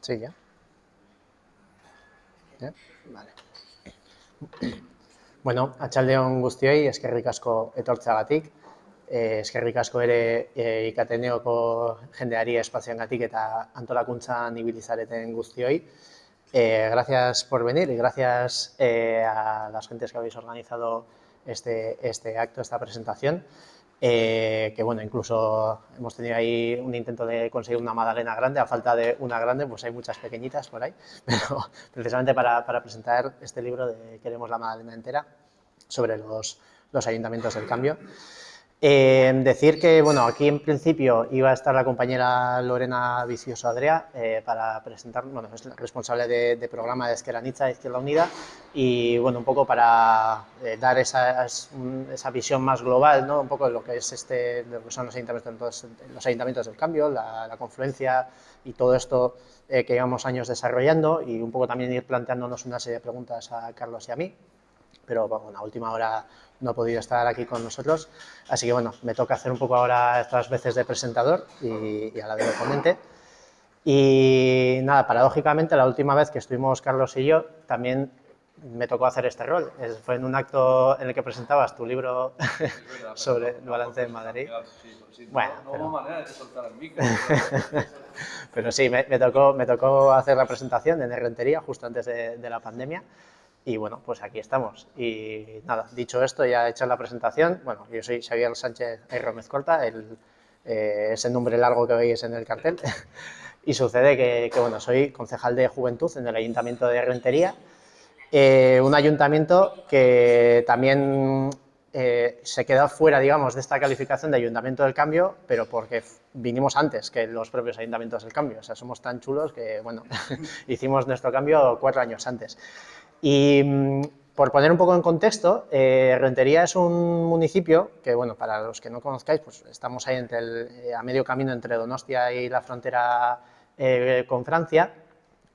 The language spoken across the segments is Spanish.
Sí, ya. ¿Ya? Vale. Bueno, atxaldeon guztioi, eskerrik asko etortzagatik. Eh, eskerrik asko ere eh, ikateneoko jendeari espazioangatik eta antolakuntzan ibilizareten guztioi. Eh, gracias por venir y gracias eh, a las gentes que habéis organizado este, este acto, esta presentación. Eh, que bueno, incluso hemos tenido ahí un intento de conseguir una magdalena grande, a falta de una grande, pues hay muchas pequeñitas por ahí, pero precisamente para, para presentar este libro de Queremos la magdalena entera sobre los, los ayuntamientos del cambio. Eh, decir que, bueno, aquí en principio iba a estar la compañera Lorena Vicioso Adrea eh, para presentar, bueno, es responsable de, de programa de Esqueranitza Izquierda Unida y, bueno, un poco para eh, dar esa, esa, visión más global, ¿no? Un poco de lo que es este, lo que son los ayuntamientos, los ayuntamientos del cambio, la, la confluencia y todo esto eh, que llevamos años desarrollando y un poco también ir planteándonos una serie de preguntas a Carlos y a mí pero bueno, a última hora no he podido estar aquí con nosotros, así que bueno, me toca hacer un poco ahora estas veces de presentador y, y a la de ponente. Y nada, paradójicamente, la última vez que estuvimos Carlos y yo, también me tocó hacer este rol. Fue en un acto en el que presentabas tu libro sobre el balance de Madrid. Bueno, pero... pero sí, me, me, tocó, me tocó hacer la presentación en Rentería justo antes de, de la pandemia y bueno, pues aquí estamos. Y nada, dicho esto, ya he hecho la presentación. Bueno, yo soy Xavier Sánchez Gómez Corta, el, eh, ese nombre largo que veis en el cartel. y sucede que, que, bueno, soy concejal de Juventud en el Ayuntamiento de Rentería, eh, un ayuntamiento que también eh, se queda fuera, digamos, de esta calificación de Ayuntamiento del Cambio, pero porque vinimos antes que los propios Ayuntamientos del Cambio. O sea, somos tan chulos que, bueno, hicimos nuestro cambio cuatro años antes. Y mm, por poner un poco en contexto, eh, Rentería es un municipio que, bueno, para los que no conozcáis, pues estamos ahí entre el, eh, a medio camino entre Donostia y la frontera eh, con Francia,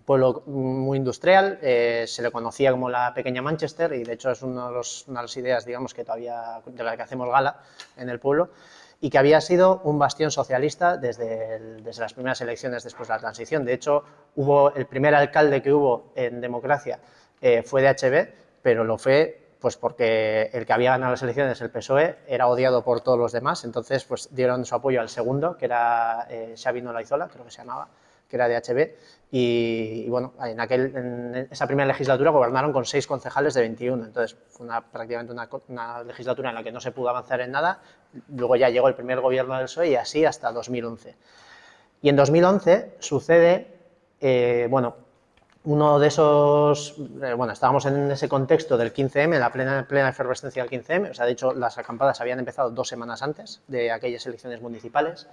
pueblo muy industrial, eh, se le conocía como la pequeña Manchester y de hecho es uno de los, una de las ideas, digamos, que todavía, de la que hacemos gala en el pueblo, y que había sido un bastión socialista desde, el, desde las primeras elecciones después de la transición. De hecho, hubo el primer alcalde que hubo en democracia eh, fue de HB, pero lo fue pues porque el que había ganado las elecciones, el PSOE, era odiado por todos los demás, entonces pues dieron su apoyo al segundo, que era eh, Xavi Olaizola, creo que se llamaba, que era de HB, y, bueno, en, aquel, esa primera legislatura gobernaron con seis concejales de 21, entonces fue prácticamente una, una, legislatura en la que no se pudo avanzar en nada, luego ya llegó el primer gobierno del PSOE y así hasta 2011. Y en 2011 sucede, eh, bueno, uno de esos, eh, bueno, estábamos en ese contexto del 15M, la plena, plena efervescencia del 15M, o sea, de hecho, las acampadas habían empezado dos semanas antes de aquellas elecciones municipales,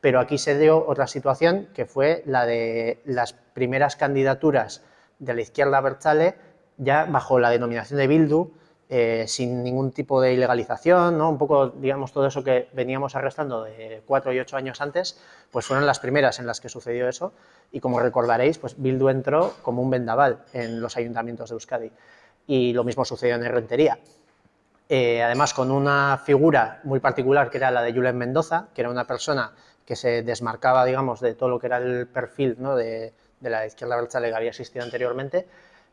pero aquí se dio otra situación que fue la de las primeras candidaturas de la izquierda Berchale, ya bajo la denominación de Bildu, eh, sin ningún tipo de ilegalización, ¿no? un poco, digamos, todo eso que veníamos arrestando de cuatro y ocho años antes, pues fueron las primeras en las que sucedió eso, y como recordaréis, pues Bildu entró como un vendaval en los ayuntamientos de Euskadi, y lo mismo sucedió en Rentería. Eh, además, con una figura muy particular que era la de Julen Mendoza, que era una persona que se desmarcaba, digamos, de todo lo que era el perfil ¿no? de, de, la izquierda berchale que había existido anteriormente,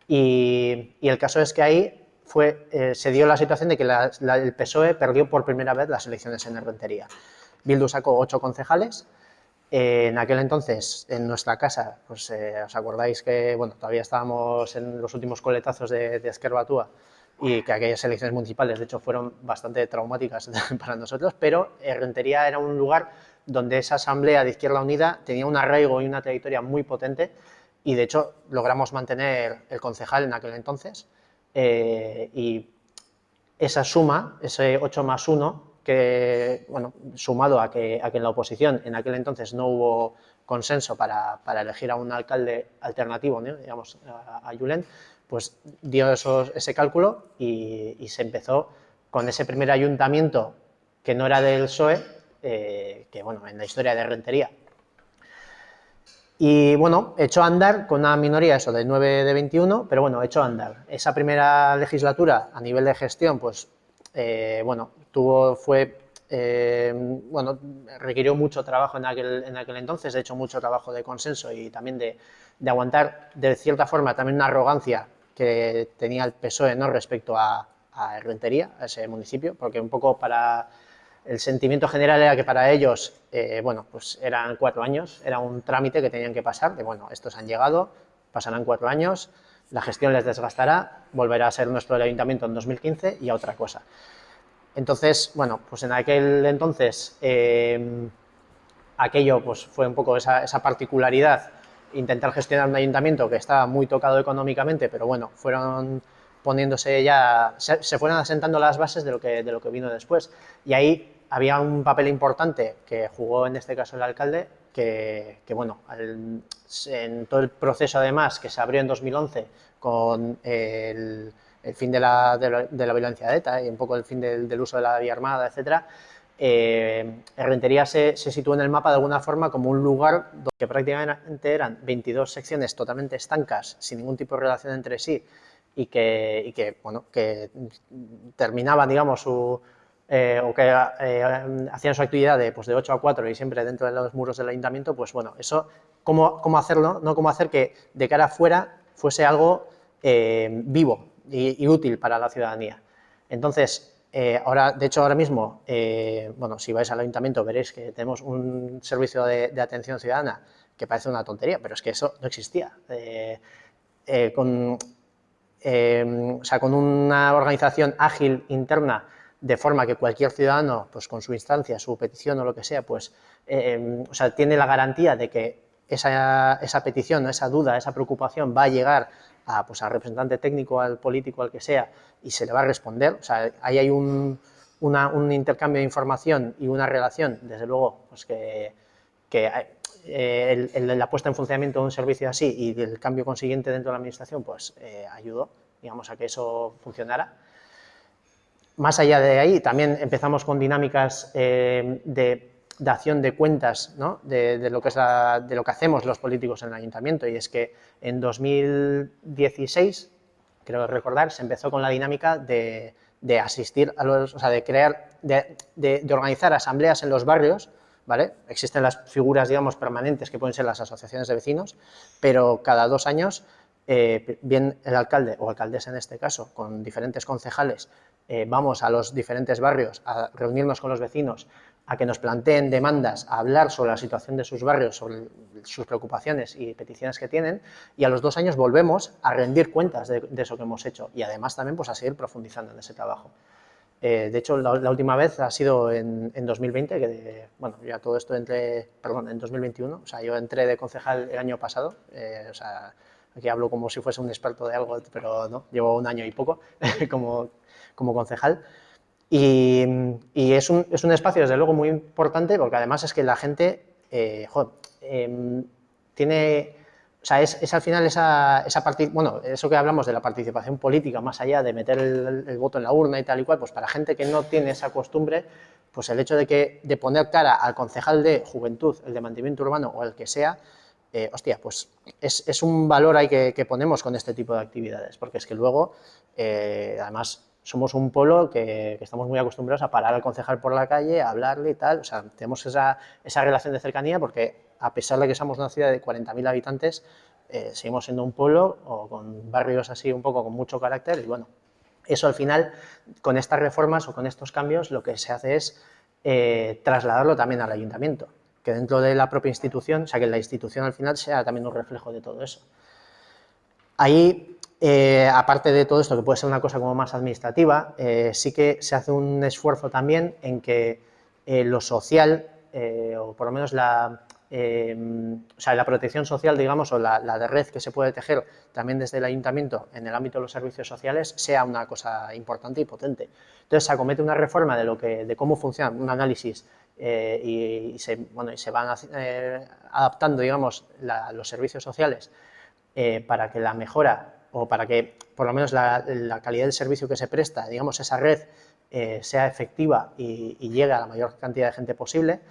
y, y el caso es que ahí fue, eh, se dio la situación de que el PSOE perdió por primera vez las elecciones en Rentería. Bildu sacó ocho concejales, eh, en aquel entonces, en nuestra casa, pues eh, os acordáis que todavía estábamos en los últimos coletazos de, de Esquerbatúa y que aquellas elecciones municipales, de hecho, fueron bastante traumáticas para nosotros, pero Rentería era un lugar donde esa asamblea de Izquierda Unida tenía un arraigo y una trayectoria muy potente y, de hecho, logramos mantener el concejal en aquel entonces, eh, y esa suma, ese 8 más 1, que, bueno, sumado a que, en la oposición en aquel entonces no hubo consenso para, elegir a un alcalde alternativo, digamos, a, a Julen, pues dio ese cálculo y, y, se empezó con ese primer ayuntamiento que no era del PSOE, eh, que bueno, en la historia de Rentería y bueno, echó a andar con una minoría, eso, de 9 de 21, pero bueno, echó a andar. Esa primera legislatura, a nivel de gestión, pues, eh, bueno, tuvo, fue eh, bueno, requirió mucho trabajo en aquel, en aquel entonces, de hecho mucho trabajo de consenso y también de, de aguantar de cierta forma también una arrogancia que tenía el PSOE ¿no? respecto a, a Rentería, a ese municipio, porque un poco para el sentimiento general era que para ellos, eh, bueno, pues eran cuatro años, era un trámite que tenían que pasar, de bueno, estos han llegado, pasarán cuatro años, la gestión les desgastará, volverá a ser nuestro ayuntamiento en 2015 y a otra cosa. Entonces, bueno, pues en aquel entonces eh, aquello pues fue un poco esa, esa, particularidad, intentar gestionar un ayuntamiento que estaba muy tocado económicamente, pero bueno, fueron poniéndose ya, se, se, fueron asentando las bases de lo, que, de lo que vino después. Y ahí había un papel importante que jugó en este caso el alcalde, que, que bueno, el, en todo el proceso además que se abrió en 2011 con el, el fin de la, de, la, de la, violencia de ETA y un poco el fin del, del uso de la vía armada, etcétera, eh, Rentería se, se situó en el mapa de alguna forma como un lugar donde prácticamente eran 22 secciones totalmente estancas, sin ningún tipo de relación entre sí, y que, y que, bueno, que terminaban, digamos, su, eh, o que eh, hacían su actividad de, pues de 8 a 4 y siempre dentro de los muros del ayuntamiento, pues bueno, eso, ¿cómo, cómo hacerlo? ¿no? ¿Cómo hacer que de cara afuera fuese algo eh, vivo y, útil para la ciudadanía? Entonces, ahora, de hecho, ahora mismo, bueno, si vais al ayuntamiento veréis que tenemos un servicio de, de, atención ciudadana que parece una tontería, pero es que eso no existía. Con, o sea, con una organización ágil interna de forma que cualquier ciudadano, pues con su instancia, su petición o lo que sea, pues, o sea, tiene la garantía de que esa, esa petición, esa duda, esa preocupación va a llegar a, pues, al representante técnico, al político, al que sea, y se le va a responder. O sea, ahí hay un, una, un intercambio de información y una relación, desde luego, pues que, que eh, el, el, la puesta en funcionamiento de un servicio así y el cambio consiguiente dentro de la administración, pues eh, ayudó, digamos, a que eso funcionara. Más allá de ahí, también empezamos con dinámicas eh, de dación de cuentas ¿no? de, de, lo que es de lo que hacemos los políticos en el ayuntamiento y es que en 2016, creo recordar, se empezó con la dinámica de, de asistir a los, o sea, de crear, de, de, de, organizar asambleas en los barrios, ¿vale? Existen las figuras, digamos, permanentes que pueden ser las asociaciones de vecinos, pero cada dos años, eh, bien el alcalde o alcaldesa en este caso, con diferentes concejales, eh, vamos a los diferentes barrios a reunirnos con los vecinos, a que nos planteen demandas, a hablar sobre la situación de sus barrios, sobre sus preocupaciones y peticiones que tienen, y a los dos años volvemos a rendir cuentas de, de eso que hemos hecho y además también pues, a seguir profundizando en ese trabajo. Eh, de hecho, la, la, última vez ha sido en, en 2020, que de, bueno, ya todo esto entré, perdón, en 2021, o sea, yo entré de concejal el año pasado, eh, o sea, aquí hablo como si fuese un experto de algo, pero no, llevo un año y poco como, como concejal, y, es, un, es, un, espacio, desde luego, muy importante porque además es que la gente, eh, eh, tiene, o sea, es, es al final esa, esa bueno, eso que hablamos de la participación política, más allá de meter el, voto en la urna y tal y cual, pues para gente que no tiene esa costumbre, pues el hecho de, que, de poner cara al concejal de juventud, el de mantenimiento urbano o el que sea, eh, hostia, pues es, es, un valor ahí que, que, ponemos con este tipo de actividades, porque es que luego, eh, además, somos un polo que, estamos muy acostumbrados a parar al concejal por la calle, a hablarle y tal, o sea, tenemos esa, esa relación de cercanía porque a pesar de que somos una ciudad de 40.000 habitantes, eh, seguimos siendo un pueblo o con barrios así un poco con mucho carácter y bueno, eso al final, con estas reformas o con estos cambios, lo que se hace es eh, trasladarlo también al ayuntamiento, que dentro de la propia institución, o sea, que la institución al final sea también un reflejo de todo eso. Ahí eh, aparte de todo esto, que puede ser una cosa como más administrativa, eh, sí que se hace un esfuerzo también en que eh, lo social, o por lo menos la, eh, o sea, la protección social, digamos, o la, de red que se puede tejer también desde el ayuntamiento en el ámbito de los servicios sociales, sea una cosa importante y potente. Entonces, se acomete una reforma de, lo que, de cómo funciona, un análisis, y, se, van adaptando, digamos, los servicios sociales para que la mejora o para que por lo menos la, calidad del servicio que se presta, digamos, esa red eh, sea efectiva y, llegue a la mayor cantidad de gente posible,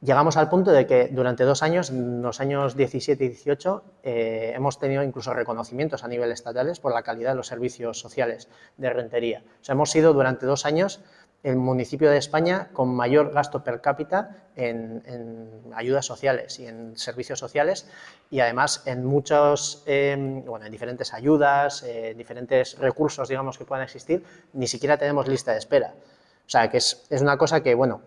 llegamos al punto de que durante dos años, los años 17 y 18, eh, hemos tenido incluso reconocimientos a nivel estatales por la calidad de los servicios sociales de rentería. O sea, hemos sido durante dos años el municipio de España con mayor gasto per cápita en, ayudas sociales y en servicios sociales y además en muchos, em, bueno, en diferentes ayudas, eh, diferentes recursos, digamos, que puedan existir, ni siquiera tenemos lista de espera. O sea, que es, es, una cosa que, bueno,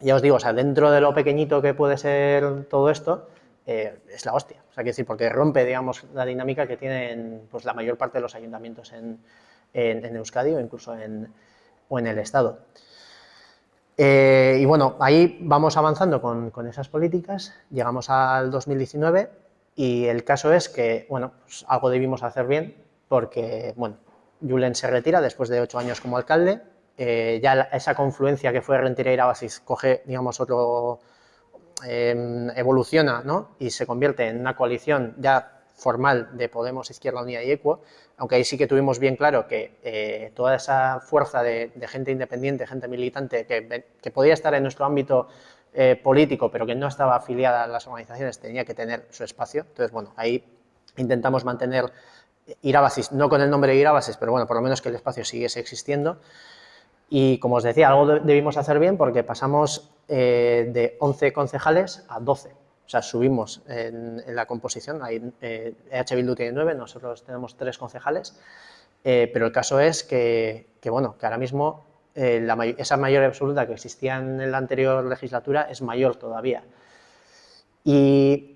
ya os digo, o sea, dentro de lo pequeñito que puede ser todo esto, eh, es la hostia. O sea, que decir, porque rompe, digamos, la dinámica que tienen pues, la mayor parte de los ayuntamientos en, en Euskadi o incluso en, o en el Estado. Eh, y bueno, ahí vamos avanzando con, esas políticas, llegamos al 2019 y el caso es que, bueno, pues algo debimos hacer bien porque, bueno, Julen se retira después de ocho años como alcalde, eh, ya esa confluencia que fue Rentería y coge, digamos, otro, em, evoluciona, ¿no? Y se convierte en una coalición ya formal de Podemos, Izquierda Unida y Equo, aunque ahí sí que tuvimos bien claro que eh, toda esa fuerza de, gente independiente, gente militante, que, podía estar en nuestro ámbito eh, político, pero que no estaba afiliada a las organizaciones, tenía que tener su espacio. Entonces, bueno, ahí intentamos mantener Irabasis, no con el nombre de Irabasis, pero bueno, por lo menos que el espacio siguiese existiendo. Y como os decía, algo debimos hacer bien porque pasamos eh, de 11 concejales a 12 o sea, subimos en, la composición, hay, eh, EH Bildu tiene nueve, nosotros tenemos tres concejales, eh, pero el caso es que, bueno, que ahora mismo eh, esa mayoría absoluta que existía en la anterior legislatura es mayor todavía. Y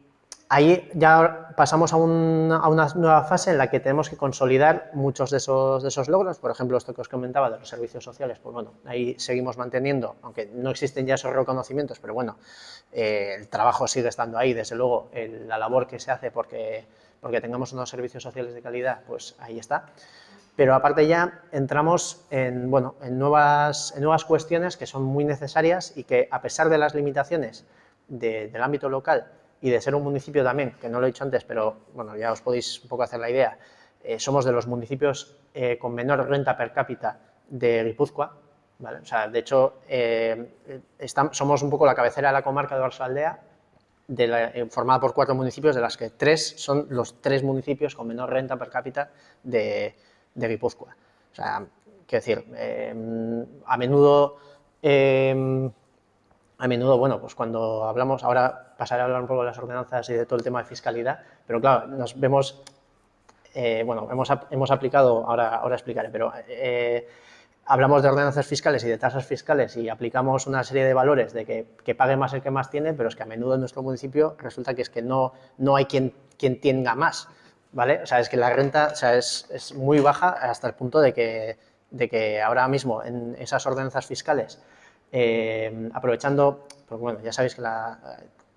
Ahí ya pasamos a, una nueva fase en la que tenemos que consolidar muchos de esos, de esos logros, por ejemplo, esto que os comentaba de los servicios sociales, pues bueno, ahí seguimos manteniendo, aunque no existen ya esos reconocimientos, pero bueno, eh, el trabajo sigue estando ahí, desde luego, la labor que se hace porque, porque tengamos unos servicios sociales de calidad, pues ahí está. Pero aparte ya entramos en, bueno, en, nuevas, en nuevas cuestiones que son muy necesarias y que a pesar de las limitaciones del ámbito local, y de ser un municipio también, que no lo he dicho antes, pero bueno, ya os podéis un poco hacer la idea, eh, somos de los municipios eh, con menor renta per cápita de Guipúzcoa, ¿vale? O sea, de hecho, eh, somos un poco la cabecera de la comarca de Orsaldea, de formada por cuatro municipios, de las que tres son los tres municipios con menor renta per cápita de, de Guipúzcoa. O sea, quiero decir, a menudo a menudo, bueno, pues cuando hablamos, ahora pasaré a hablar un poco de las ordenanzas y de todo el tema de fiscalidad, pero claro, nos vemos, eh, bueno, hemos, hemos, aplicado, ahora, ahora explicaré, pero eh, hablamos de ordenanzas fiscales y de tasas fiscales y aplicamos una serie de valores de que, que, pague más el que más tiene, pero es que a menudo en nuestro municipio resulta que es que no, no hay quien, quien tenga más, ¿vale? O sea, es que la renta o sea, es, es muy baja hasta el punto de que, de que ahora mismo en esas ordenanzas fiscales eh, aprovechando, pues bueno, ya sabéis que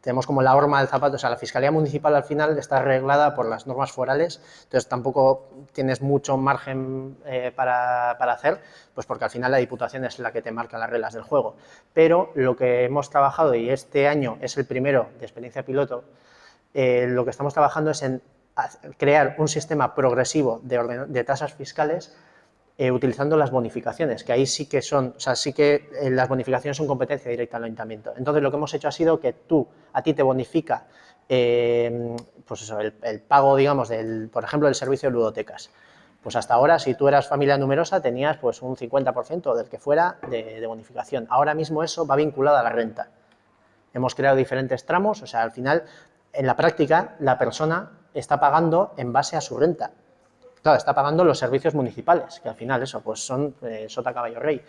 tenemos como la horma del zapato, o sea, la Fiscalía Municipal al final está arreglada por las normas forales, entonces tampoco tienes mucho margen eh, para, hacer, pues porque al final la Diputación es la que te marca las reglas del juego. Pero lo que hemos trabajado, y este año es el primero de experiencia piloto, eh, lo que estamos trabajando es en crear un sistema progresivo de tasas fiscales eh, utilizando las bonificaciones, que ahí sí que son, o sea, sí que eh, las bonificaciones son competencia directa del ayuntamiento. Entonces, lo que hemos hecho ha sido que tú, a ti te bonifica, eh, pues eso, el, pago, digamos, del, por ejemplo, del servicio de ludotecas. Pues hasta ahora, si tú eras familia numerosa, tenías pues un 50% del que fuera de, de bonificación. Ahora mismo eso va vinculado a la renta. Hemos creado diferentes tramos, o sea, al final, en la práctica, la persona está pagando en base a su renta claro, está pagando los servicios municipales, que al final eso, pues son eh, sota caballo rey.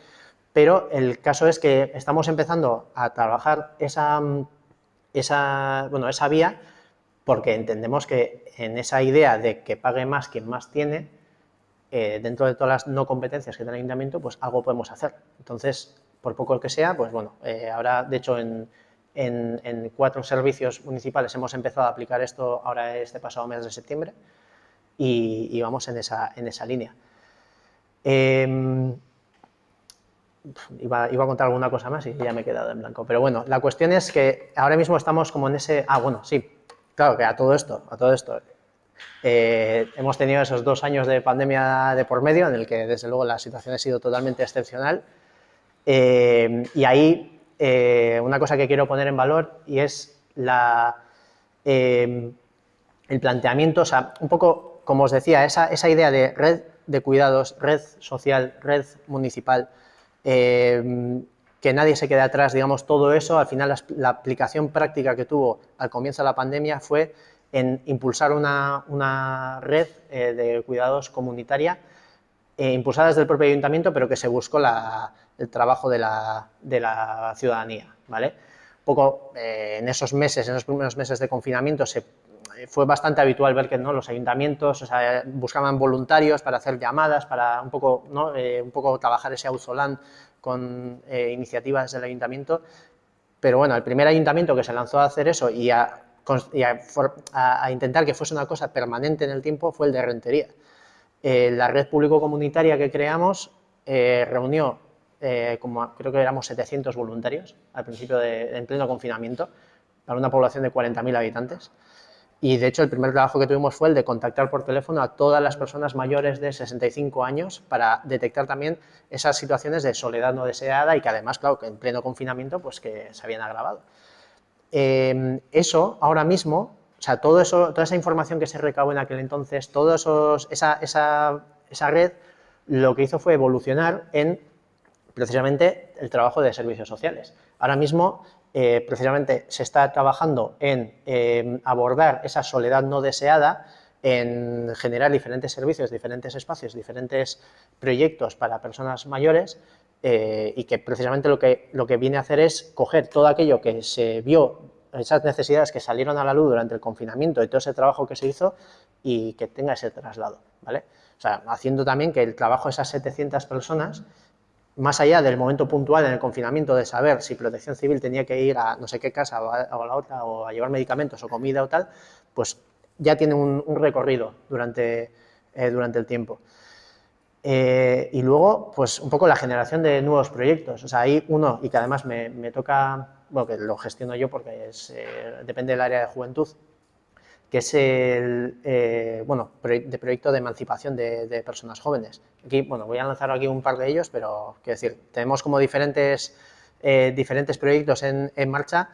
Pero el caso es que estamos empezando a trabajar esa, esa, bueno, esa vía porque entendemos que en esa idea de que pague más quien más tiene, eh, dentro de todas las no competencias que tiene el ayuntamiento, pues algo podemos hacer. Entonces, por poco que sea, pues bueno, eh, ahora de hecho en, en, cuatro servicios municipales hemos empezado a aplicar esto ahora este pasado mes de septiembre, y, vamos en esa, en esa línea. Em, iba, a contar alguna cosa más y ya me he quedado en blanco. Pero bueno, la cuestión es que ahora mismo estamos como en ese... Ah, bueno, sí, claro que a todo esto, a todo esto, eh, hemos tenido esos dos años de pandemia de por medio, en el que desde luego la situación ha sido totalmente excepcional. Em, y ahí eh, una cosa que quiero poner en valor y es la, em, el planteamiento, o sea, un poco como os decía, esa, idea de red de cuidados, red social, red municipal, eh, que nadie se quede atrás, digamos, todo eso, al final la, aplicación práctica que tuvo al comienzo de la pandemia fue en impulsar una, red eh, de cuidados comunitaria eh, impulsada desde el propio ayuntamiento, pero que se buscó el trabajo de la, ciudadanía, ¿vale? Poco en esos meses, en los primeros meses de confinamiento, se, fue bastante habitual ver que ¿no? los ayuntamientos buscaban voluntarios para hacer llamadas, para un poco, ¿no? un poco trabajar ese auzolán con eh, iniciativas del ayuntamiento, pero bueno, el primer ayuntamiento que se lanzó a hacer eso y a, intentar que fuese una cosa permanente en el tiempo fue el de Rentería. Eh, la red público-comunitaria que creamos eh, reunió, como creo que éramos 700 voluntarios al principio de, en pleno confinamiento, para una población de 40.000 habitantes. Y de hecho el primer trabajo que tuvimos fue el de contactar por teléfono a todas las personas mayores de 65 años para detectar también esas situaciones de soledad no deseada y que además, claro, que en pleno confinamiento pues que se habían agravado. Em, eso ahora mismo, o sea, toda esa información que se recabó en aquel entonces, esos, esa, esa, esa red, lo que hizo fue evolucionar en precisamente el trabajo de servicios sociales. Ahora mismo eh, precisamente se está trabajando en eh, abordar esa soledad no deseada, en generar diferentes servicios, diferentes espacios, diferentes proyectos para personas mayores eh, y que precisamente lo que, lo que viene a hacer es coger todo aquello que se vio, esas necesidades que salieron a la luz durante el confinamiento y todo ese trabajo que se hizo y que tenga ese traslado, ¿vale? O sea, haciendo también que el trabajo de esas 700 personas más allá del momento puntual en el confinamiento de saber si protección civil tenía que ir a no sé qué casa o a, la otra o a llevar medicamentos o comida o tal, pues ya tiene un, recorrido durante, eh, durante el tiempo. Eh, y luego, pues un poco la generación de nuevos proyectos. O sea, hay uno, y que además me, toca, bueno, que lo gestiono yo porque es, eh, depende del área de juventud, que es el eh, bueno, de proyecto de emancipación de, personas jóvenes. Aquí, bueno, voy a lanzar aquí un par de ellos, pero quiero decir, tenemos como diferentes, eh, diferentes proyectos en, marcha,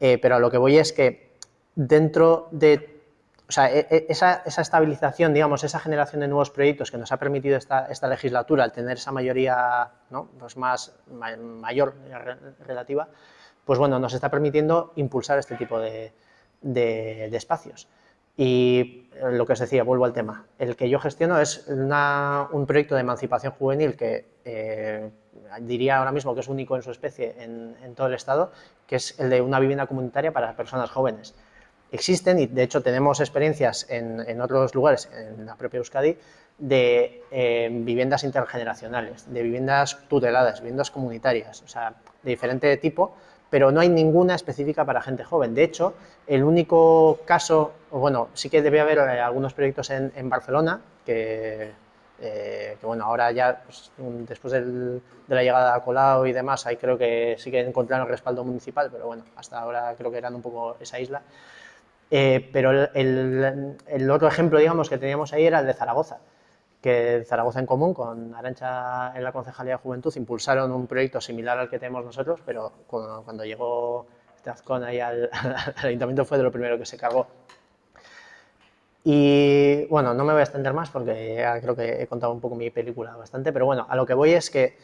eh, pero a lo que voy es que dentro de o sea, e, e, esa, estabilización, digamos, esa generación de nuevos proyectos que nos ha permitido esta, esta legislatura, al tener esa mayoría ¿no? pues más mayor relativa, pues bueno, nos está permitiendo impulsar este tipo de, de, espacios. Y lo que os decía, vuelvo al tema, el que yo gestiono es un proyecto de emancipación juvenil que eh, diría ahora mismo que es único en su especie en, todo el Estado, que es el de una vivienda comunitaria para personas jóvenes. Existen, y de hecho tenemos experiencias en, otros lugares, en la propia Euskadi, de eh, viviendas intergeneracionales, de viviendas tuteladas, viviendas comunitarias, o sea, de diferente tipo, pero no hay ninguna específica para gente joven. De hecho, el único caso, bueno, sí que debe haber eh, algunos proyectos en, Barcelona, que, eh, que, bueno, ahora ya, pues, después de la llegada a Colau y demás, ahí creo que sí que encontraron respaldo municipal, pero bueno, hasta ahora creo que eran un poco esa isla. Eh, pero el, el, otro ejemplo, digamos, que teníamos ahí era el de Zaragoza que Zaragoza en Común, con Arancha en la Concejalía de Juventud, impulsaron un proyecto similar al que tenemos nosotros, pero cuando, llegó Tazcón ahí al, ayuntamiento fue de lo primero que se cargó. Y bueno, no me voy a extender más porque ya creo que he contado un poco mi película bastante, pero bueno, a lo que voy es que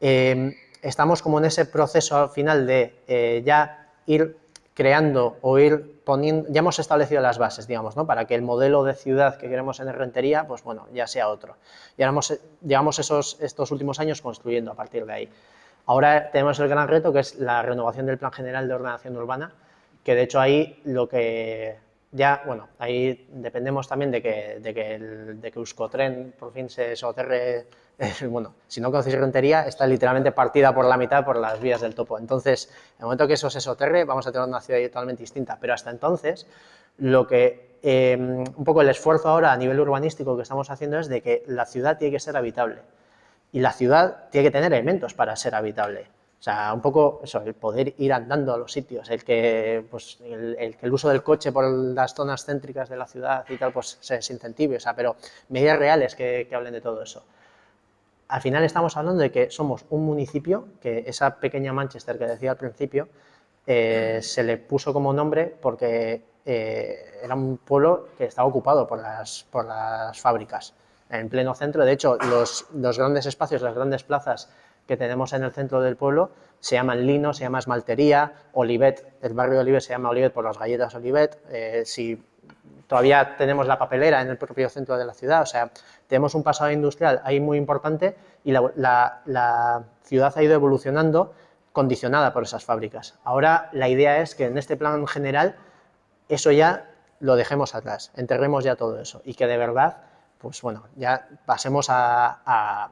eh, estamos como en ese proceso al final de eh, ya ir creando o ir poniendo, ya hemos establecido las bases, digamos, ¿no? para que el modelo de ciudad que queremos en Rentería, pues bueno, ya sea otro. Y ahora hemos, llevamos esos, estos últimos años construyendo a partir de ahí. Ahora tenemos el gran reto que es la renovación del Plan General de Ordenación Urbana, que de hecho ahí lo que ya, bueno, ahí dependemos también de que, de que, el, de que Euskotren por fin se soterre bueno, si no conocéis Rentería, está literalmente partida por la mitad por las vías del topo. Entonces, en el momento que eso se soterre, vamos a tener una ciudad totalmente distinta. Pero hasta entonces, lo que em, un poco el esfuerzo ahora a nivel urbanístico que estamos haciendo es de que la ciudad tiene que ser habitable. Y la ciudad tiene que tener elementos para ser habitable. O sea, un poco eso, el poder ir andando a los sitios, el que, pues, el, que el uso del coche por las zonas céntricas de la ciudad y tal, pues se, incentive, o sea, pero medidas reales que hablen de todo eso al final estamos hablando de que somos un municipio, que esa pequeña Manchester que decía al principio, eh, se le puso como nombre porque eh, era un pueblo que estaba ocupado por las, por las fábricas, en pleno centro. De hecho, los, los, grandes espacios, las grandes plazas que tenemos en el centro del pueblo se llaman Lino, se llama Esmaltería, Olivet, el barrio de Olivet se llama Olivet por las galletas Olivet, eh, si todavía tenemos la papelera en el propio centro de la ciudad, o sea, tenemos un pasado industrial ahí muy importante y la, ciudad ha ido evolucionando condicionada por esas fábricas. Ahora la idea es que en este plan general eso ya lo dejemos atrás, enterremos ya todo eso y que de verdad, pues bueno, ya pasemos a,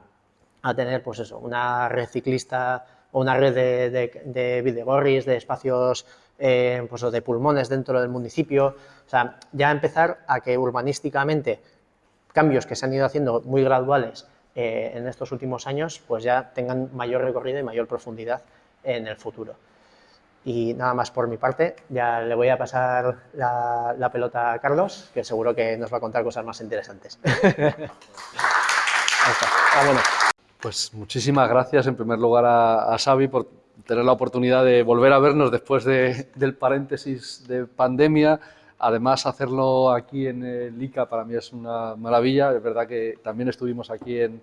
tener pues eso, una red ciclista o una red de, de, de de espacios eh, pues, de pulmones dentro del municipio, o sea, ya empezar a que urbanísticamente cambios que se han ido haciendo muy graduales eh, en estos últimos años, pues ya tengan mayor recorrido y mayor profundidad en el futuro. Y nada más por mi parte, ya le voy a pasar la, pelota a Carlos, que seguro que nos va a contar cosas más interesantes. Pues muchísimas gracias en primer lugar a, a Xavi por tener la oportunidad de volver a vernos después del paréntesis de pandemia. Además, hacerlo aquí en el para mí es una maravilla. Es verdad que también estuvimos aquí en,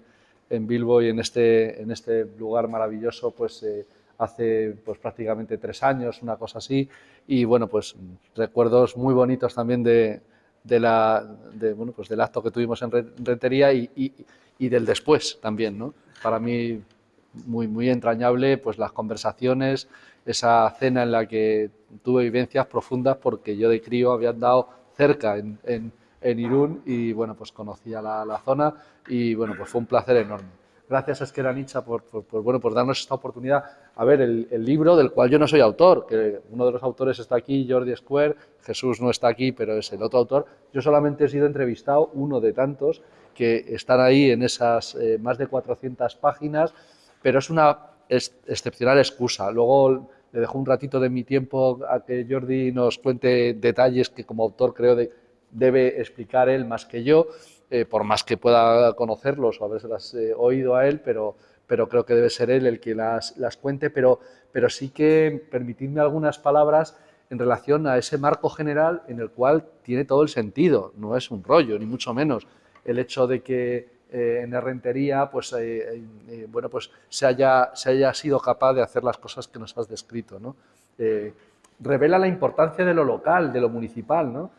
en Bilbo y en este, en este lugar maravilloso pues, eh, hace pues, prácticamente tres años, una cosa así. Y bueno, pues recuerdos muy bonitos también de, de la, de, bueno, pues del acto que tuvimos en Rentería y, y del después también. ¿no? Para mí muy, muy entrañable pues las conversaciones, esa cena en la que tuve vivencias profundas porque yo de crío había andado cerca en, en, Irún y bueno, pues conocía la, la, zona y bueno, pues fue un placer enorme. Gracias a Esquera Nicha por, por, bueno, por darnos esta oportunidad. A ver, el, el, libro del cual yo no soy autor, que uno de los autores está aquí, Jordi Square, Jesús no está aquí, pero es el otro autor. Yo solamente he sido entrevistado, uno de tantos, que están ahí en esas eh, más de 400 páginas, pero es una excepcional excusa. Luego le dejo un ratito de mi tiempo a que Jordi nos cuente detalles que como autor creo debe explicar él más que yo, eh, por más que pueda conocerlos o haberlas eh, oído a él, pero, pero creo que debe ser él el que las, las cuente, pero, pero sí que permitidme algunas palabras en relación a ese marco general en el cual tiene todo el sentido, no es un rollo, ni mucho menos. El hecho de que eh, en Herrentería pues, eh, eh, bueno, pues se, haya, sido capaz de hacer las cosas que nos has descrito. ¿no? revela la importancia de lo local, de lo municipal. ¿no?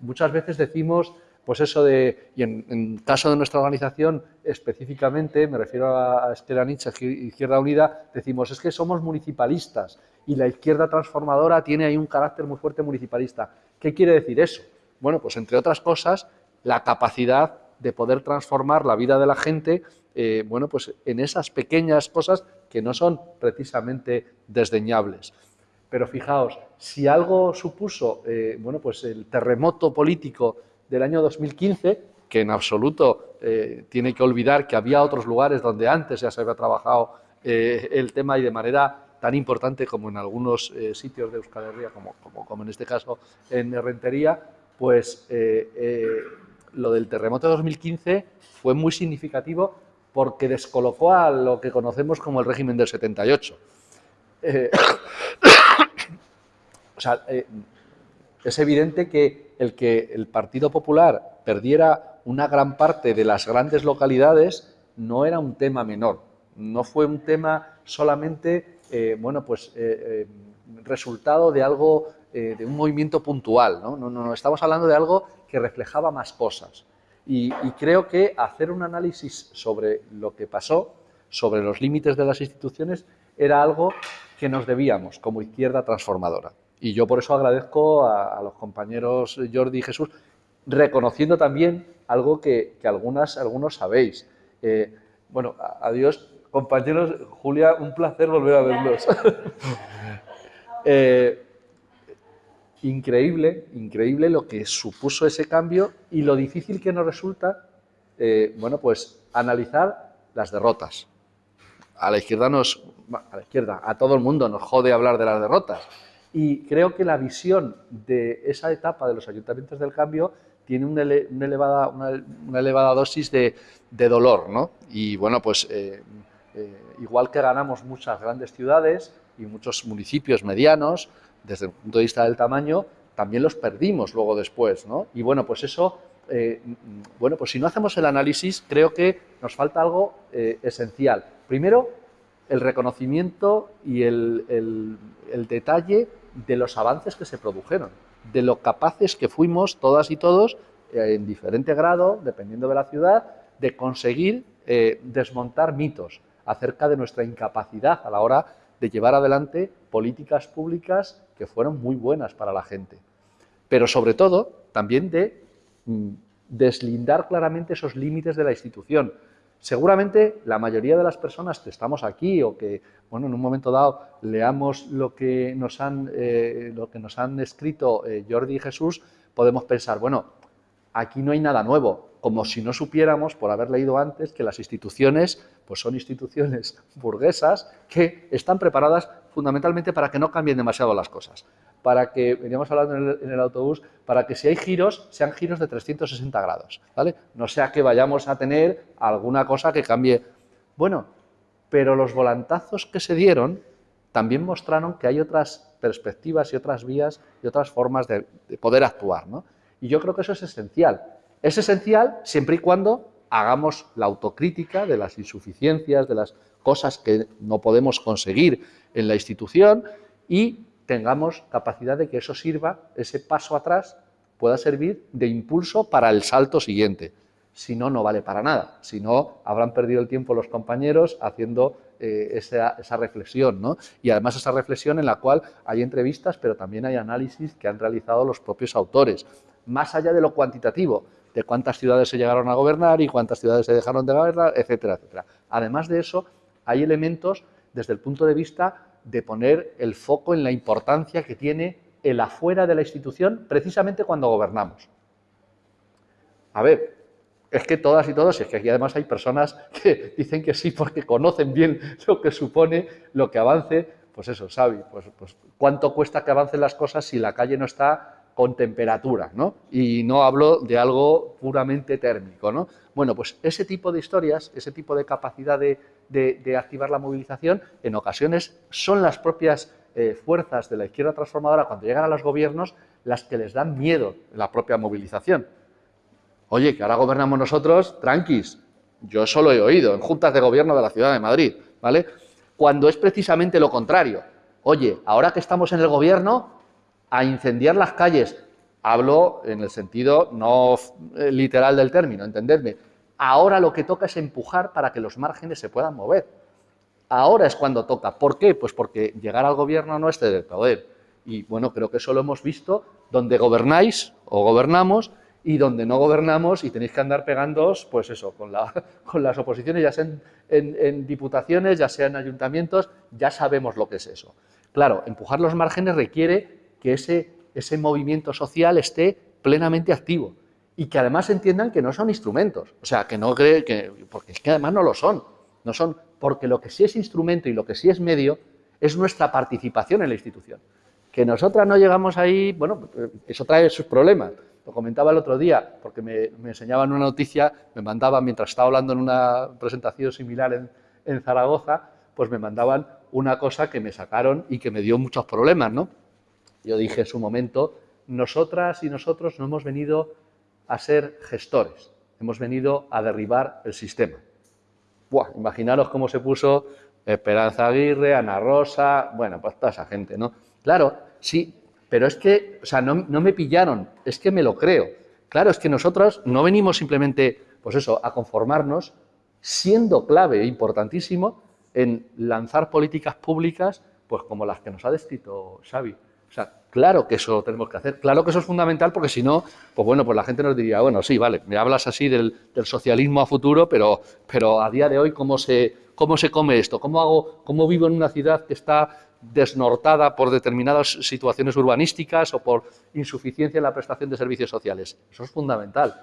muchas veces decimos, pues eso de, y en, en, caso de nuestra organización específicamente, me refiero a, a Estela Nietzsche, Izquierda Unida, decimos, es que somos municipalistas y la izquierda transformadora tiene ahí un carácter muy fuerte municipalista. ¿Qué quiere decir eso? Bueno, pues entre otras cosas, la capacidad de poder transformar la vida de la gente eh, bueno, pues en esas pequeñas cosas que no son precisamente desdeñables. Pero fijaos, si algo supuso eh, bueno, pues el terremoto político del año 2015, que en absoluto eh, tiene que olvidar que había otros lugares donde antes ya se había trabajado el tema y de manera tan importante como en algunos sitios de Euskal Herria, como, como, como, en este caso en Rentería, pues lo del terremoto de 2015 fue muy significativo porque descolocó a lo que conocemos como el régimen del 78. Eh, o sea, eh, es evidente que el que el Partido Popular perdiera una gran parte de las grandes localidades no era un tema menor, no fue un tema solamente, eh, bueno, pues resultado de algo, de un movimiento puntual, ¿no? No, no, estamos hablando de algo que reflejaba más cosas. Y, creo que hacer un análisis sobre lo que pasó, sobre los límites de las instituciones, era algo que nos debíamos como izquierda transformadora. Y yo por eso agradezco a, los compañeros Jordi y Jesús, reconociendo también algo que, algunas, algunos sabéis. Eh, bueno, adiós compañeros. Julia, un placer volver a verlos. eh, increíble, increíble lo que supuso ese cambio y lo difícil que nos resulta, eh, bueno, pues analizar las derrotas. A la izquierda a todo el mundo nos jode hablar de las derrotas. Y creo que la visión de esa etapa de los ayuntamientos del cambio tiene una, elevada, una, elevada, dosis de, dolor, ¿no? Y bueno, pues eh, eh, igual que ganamos muchas grandes ciudades y muchos municipios medianos, desde el punto de vista del tamaño, también los perdimos luego después, ¿no? Y bueno, pues eso, eh, bueno, pues si no hacemos el análisis, creo que nos falta algo eh, esencial. Primero, el reconocimiento y el, detalle de los avances que se produjeron, de lo capaces que fuimos todas y todos, eh, en diferente grado, dependiendo de la ciudad, de conseguir desmontar mitos acerca de nuestra incapacidad a la hora de llevar adelante políticas públicas que fueron muy buenas para la gente. Pero sobre todo, también de mm, deslindar claramente esos límites de la institución, Seguramente la mayoría de las personas que estamos aquí o que, bueno, en un momento dado leamos lo que nos han, eh, lo que nos han escrito eh, Jordi y Jesús, podemos pensar, bueno, aquí no hay nada nuevo, como si no supiéramos, por haber leído antes, que las instituciones pues son instituciones burguesas que están preparadas fundamentalmente para que no cambien demasiado las cosas para que, veníamos hablando en el, autobús, para que si hay giros, sean giros de 360 grados, ¿vale? No sea que vayamos a tener alguna cosa que cambie. Bueno, pero los volantazos que se dieron también mostraron que hay otras perspectivas y otras vías y otras formas de, poder actuar, ¿no? Y yo creo que eso es esencial. Es esencial siempre y cuando hagamos la autocrítica de las insuficiencias, de las cosas que no podemos conseguir en la institución y tengamos capacidad de que eso sirva, ese paso atrás pueda servir de impulso para el salto siguiente. Si no, no vale para nada. Si no, habrán perdido el tiempo los compañeros haciendo eh, esa, reflexión. ¿no? Y además esa reflexión en la cual hay entrevistas, pero también hay análisis que han realizado los propios autores. Más allá de lo cuantitativo, de cuántas ciudades se llegaron a gobernar y cuántas ciudades se dejaron de gobernar, etcétera, etcétera. Además de eso, hay elementos desde el punto de vista de poner el foco en la importancia que tiene el afuera de la institución precisamente cuando gobernamos. A ver, es que todas y todos, y es que aquí además hay personas que dicen que sí porque conocen bien lo que supone lo que avance, pues eso, Xavi, pues, pues cuánto cuesta que avancen las cosas si la calle no está con temperatura, ¿no? Y no hablo de algo puramente térmico, ¿no? Bueno, pues ese tipo de historias, ese tipo de capacidad de, activar la movilización, en ocasiones son las propias eh, fuerzas de la izquierda transformadora, cuando llegan a los gobiernos, las que les dan miedo la propia movilización. Oye, que ahora gobernamos nosotros, tranquis, yo solo he oído en juntas de gobierno de la Ciudad de Madrid, ¿vale? Cuando es precisamente lo contrario. Oye, ahora que estamos en el gobierno, a incendiar las calles, hablo en el sentido no eh, literal del término, entendedme, Ahora lo que toca es empujar para que los márgenes se puedan mover. Ahora es cuando toca. ¿Por qué? Pues porque llegar al gobierno no es del poder. Y bueno, creo que eso lo hemos visto donde gobernáis o gobernamos y donde no gobernamos y tenéis que andar pegándoos, pues eso, con, las oposiciones, ya sea en, en, diputaciones, ya sea en ayuntamientos, ya sabemos lo que es eso. Claro, empujar los márgenes requiere que ese, ese movimiento social esté plenamente activo y que además entiendan que no son instrumentos. O sea, que no cree que, porque es que además no lo son. No son, porque lo que sí es instrumento y lo que sí es medio es nuestra participación en la institución. Que nosotras no llegamos ahí, bueno, eso trae sus problemas. Lo comentaba el otro día, porque me, enseñaban una noticia, me mandaban, mientras estaba hablando en una presentación similar en, en Zaragoza, pues me mandaban una cosa que me sacaron y que me dio muchos problemas, ¿no? Yo dije en su momento, nosotras y nosotros no hemos venido a ser gestores, hemos venido a derribar el sistema. Buah, imaginaros cómo se puso Esperanza Aguirre, Ana Rosa, bueno, pues toda esa gente, ¿no? Claro, sí, pero es que, o sea, no, me pillaron, es que me lo creo. Claro, es que nosotros no venimos simplemente, pues eso, a conformarnos, siendo clave e importantísimo en lanzar políticas públicas, pues como las que nos ha descrito Xavi. O sea, claro que eso tenemos que hacer, claro que eso es fundamental porque si no, pues bueno, pues la gente nos diría, bueno, sí, vale, me hablas así del, socialismo a futuro, pero, pero a día de hoy, ¿cómo se, cómo se come esto? ¿Cómo, hago, ¿Cómo vivo en una ciudad que está desnortada por determinadas situaciones urbanísticas o por insuficiencia en la prestación de servicios sociales? Eso es fundamental,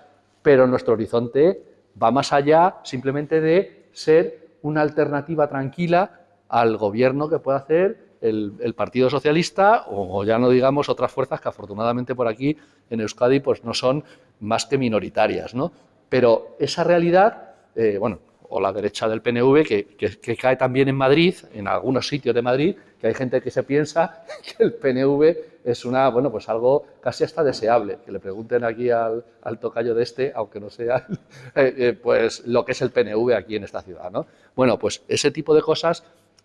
pero nuestro horizonte va más allá simplemente de ser una alternativa tranquila al gobierno que pueda hacer el, Partido Socialista o, ya no digamos otras fuerzas que afortunadamente por aquí en Euskadi pues no son más que minoritarias, ¿no? Pero esa realidad, eh, bueno, o la derecha del PNV, que, cae también en Madrid, en algunos sitios de Madrid, que hay gente que se piensa que el PNV es una, bueno, pues algo casi hasta deseable. Que le pregunten aquí al, tocayo de este, aunque no sea, eh, eh, pues lo que es el PNV aquí en esta ciudad, ¿no? Bueno, pues ese tipo de cosas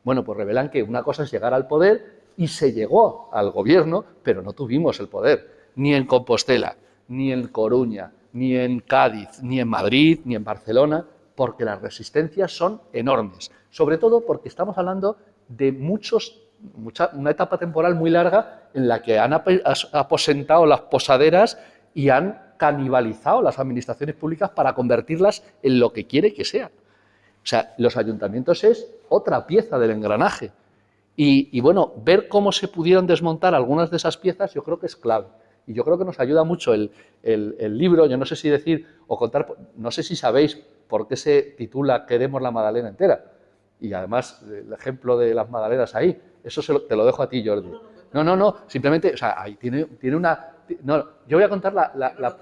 Bueno, pues revelan que una cosa es llegar al poder y se llegó al gobierno, pero no tuvimos el poder, ni en Compostela, ni en Coruña, ni en Cádiz, ni en Madrid, ni en Barcelona, porque las resistencias son enormes, sobre todo porque estamos hablando de muchos, mucha, una etapa temporal muy larga en la que han aposentado las posaderas y han canibalizado las administraciones públicas para convertirlas en lo que quiere que sea. O sea, los ayuntamientos es otra pieza del engranaje. Y, bueno, ver cómo se pudieron desmontar algunas de esas piezas yo creo que es clave. Y yo creo que nos ayuda mucho el, el, libro, yo no sé si decir o contar, no sé si sabéis por qué se titula Queremos la Madalena entera. Y además el ejemplo de las Madalenas ahí, eso te lo dejo a ti, Jordi. No, no, no, simplemente, o sea, ahí tiene, tiene una... No, yo voy a contar la...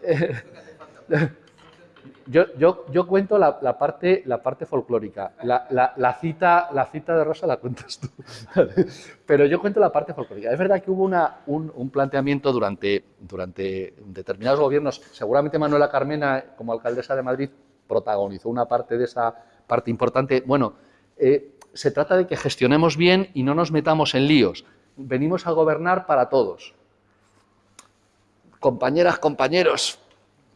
yo, cuento la, parte, folclórica. La, cita, de Rosa la cuentas tú. Pero yo cuento la parte folclórica. Es verdad que hubo un, planteamiento durante, durante determinados gobiernos. Seguramente Manuela Carmena, como alcaldesa de Madrid, protagonizó una parte de esa parte importante. Bueno, eh, se trata de que gestionemos bien y no nos metamos en líos. Venimos a gobernar para todos. Compañeras, compañeros,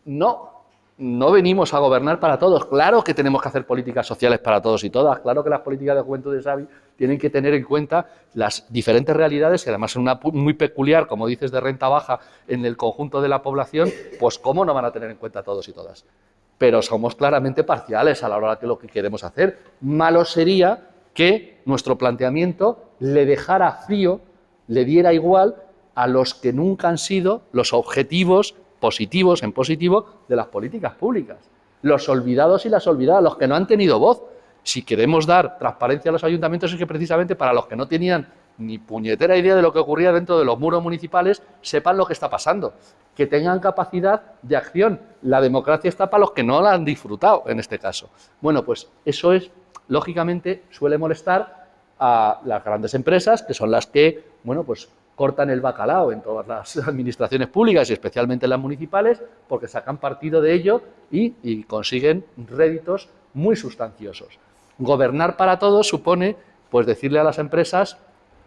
no, no venimos a gobernar para todos. Claro que tenemos que hacer políticas sociales para todos y todas. Claro que las políticas de juventud de Xavi tienen que tener en cuenta las diferentes realidades y además en una muy peculiar, como dices, de renta baja en el conjunto de la población, pues cómo no van a tener en cuenta todos y todas. Pero somos claramente parciales a la hora de lo que queremos hacer. Malo sería que nuestro planteamiento le dejara frío, le diera igual a los que nunca han sido los objetivos positivos en positivo de las políticas públicas. Los olvidados y las olvidadas, los que no han tenido voz. Si queremos dar transparencia a los ayuntamientos es que precisamente para los que no tenían ni puñetera idea de lo que ocurría dentro de los muros municipales, sepan lo que está pasando, que tengan capacidad de acción. La democracia está para los que no la han disfrutado, en este caso. Bueno, pues eso es lógicamente suele molestar a las grandes empresas, que son las que, bueno, pues cortan el bacalao en todas las administraciones públicas y especialmente en las municipales, porque sacan partido de ello y, y consiguen réditos muy sustanciosos. Gobernar para todos supone, pues decirle a las empresas,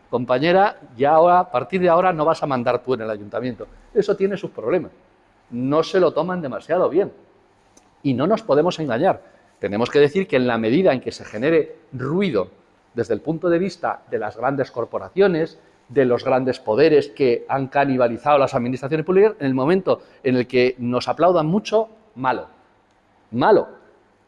compañera, ya ahora, a partir de ahora no vas a mandar tú en el ayuntamiento. Eso tiene sus problemas. No se lo toman demasiado bien. Y no nos podemos engañar. Tenemos que decir que en la medida en que se genere ruido desde el punto de vista de las grandes corporaciones, de los grandes poderes que han canibalizado las administraciones públicas, en el momento en el que nos aplaudan mucho, malo. Malo.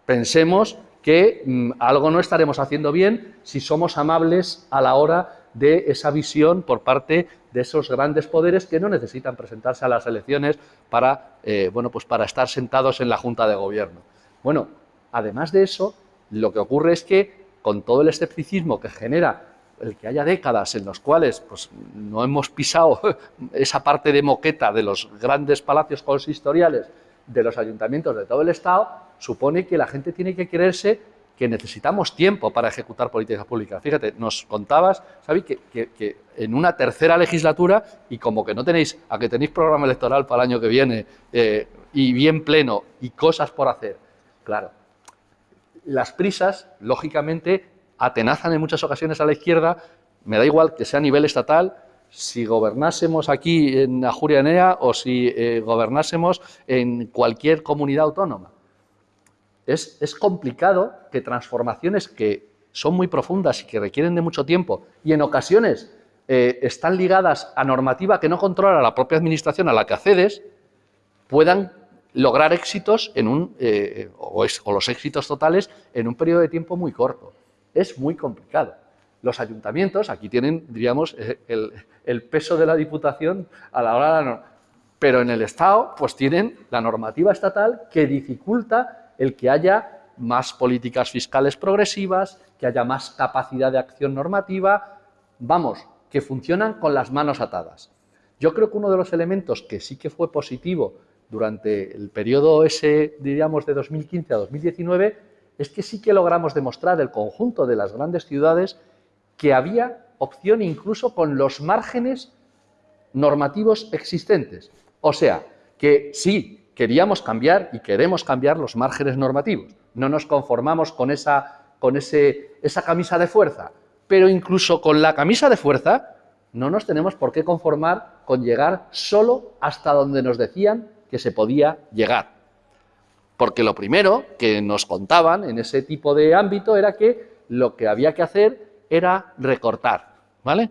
Pensemos que mm, algo no estaremos haciendo bien si somos amables a la hora de esa visión por parte de esos grandes poderes que no necesitan presentarse a las elecciones para, eh, bueno, pues para estar sentados en la Junta de Gobierno. Bueno, Además de eso, lo que ocurre es que con todo el escepticismo que genera el que haya décadas en las cuales pues, no hemos pisado esa parte de moqueta de los grandes palacios consistoriales de los ayuntamientos de todo el Estado, supone que la gente tiene que creerse que necesitamos tiempo para ejecutar políticas públicas. Fíjate, nos contabas, Xavi, que, en una tercera legislatura, y como que no tenéis, a que tenéis programa electoral para el año que viene, eh, y bien pleno, y cosas por hacer, claro, las prisas, lógicamente, atenazan en muchas ocasiones a la izquierda, me da igual que sea a nivel estatal, si gobernásemos aquí en Ajurianea o si eh, gobernásemos en cualquier comunidad autónoma. Es, complicado que transformaciones que son muy profundas y que requieren de mucho tiempo y en ocasiones eh, están ligadas a normativa que no controla la propia administración a la que accedes, puedan lograr éxitos en un, eh, o, los éxitos totales en un periodo de tiempo muy corto. Es muy complicado. Los ayuntamientos, aquí tienen, diríamos, eh, el, peso de la Diputación a la hora de la pero en el Estado, pues tienen la normativa estatal que dificulta el que haya más políticas fiscales progresivas, que haya más capacidad de acción normativa, vamos, que funcionan con las manos atadas. Yo creo que uno de los elementos que sí que fue positivo durante el periodo ese, diríamos, de 2015 a 2019, es que sí que logramos demostrar el conjunto de las grandes ciudades que había opción incluso con los márgenes normativos existentes. O sea, que sí, queríamos cambiar y queremos cambiar los márgenes normativos. No nos conformamos con esa con ese, esa camisa de fuerza. Pero incluso con la camisa de fuerza no nos tenemos por qué conformar con llegar solo hasta donde nos decían que se podía llegar. Porque lo primero que nos contaban en ese tipo de ámbito era que lo que había que hacer era recortar, ¿vale?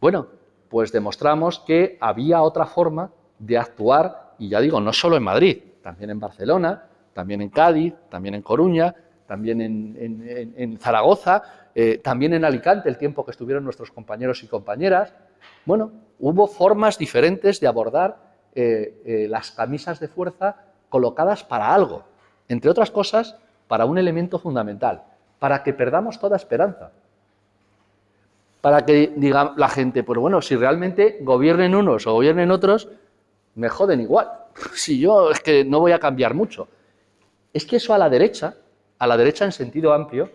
Bueno, pues demostramos que había otra forma de actuar, y ya digo, no solo en Madrid, también en Barcelona, también en Cádiz, también en Coruña, también en, Zaragoza, eh, también en Alicante, el tiempo que estuvieron nuestros compañeros y compañeras. Bueno, hubo formas diferentes de abordar eh, eh, las camisas de fuerza colocadas para algo, entre otras cosas, para un elemento fundamental, para que perdamos toda esperanza. Para que diga la gente, pero bueno, si realmente gobiernen unos o gobiernen otros, me joden igual. Si yo es que no voy a cambiar mucho. Es que eso a la derecha a la derecha en sentido amplio,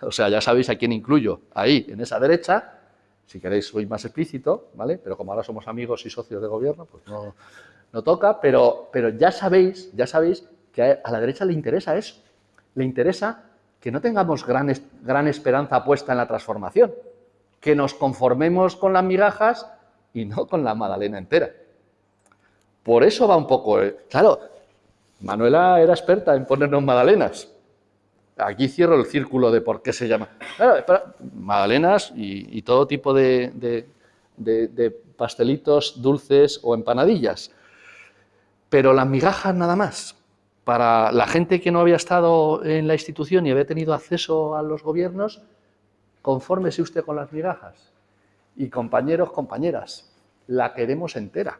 o sea, ya sabéis a quién incluyo ahí, en esa derecha, si queréis soy más explícito, ¿vale? Pero como ahora somos amigos y socios de gobierno, pues no, no toca, pero, pero ya sabéis, ya sabéis que a la derecha le interesa eso, le interesa que no tengamos gran, gran esperanza puesta en la transformación, que nos conformemos con las migajas y no con la magdalena entera. Por eso va un poco... Eh, claro, Manuela era experta en ponernos magdalenas, Aquí cierro el círculo de por qué se llama. magdalenas y, todo tipo de, pastelitos dulces o empanadillas. Pero las migajas nada más. Para la gente que no había estado en la institución y había tenido acceso a los gobiernos, confórmese usted con las migajas. Y compañeros, compañeras, la queremos entera.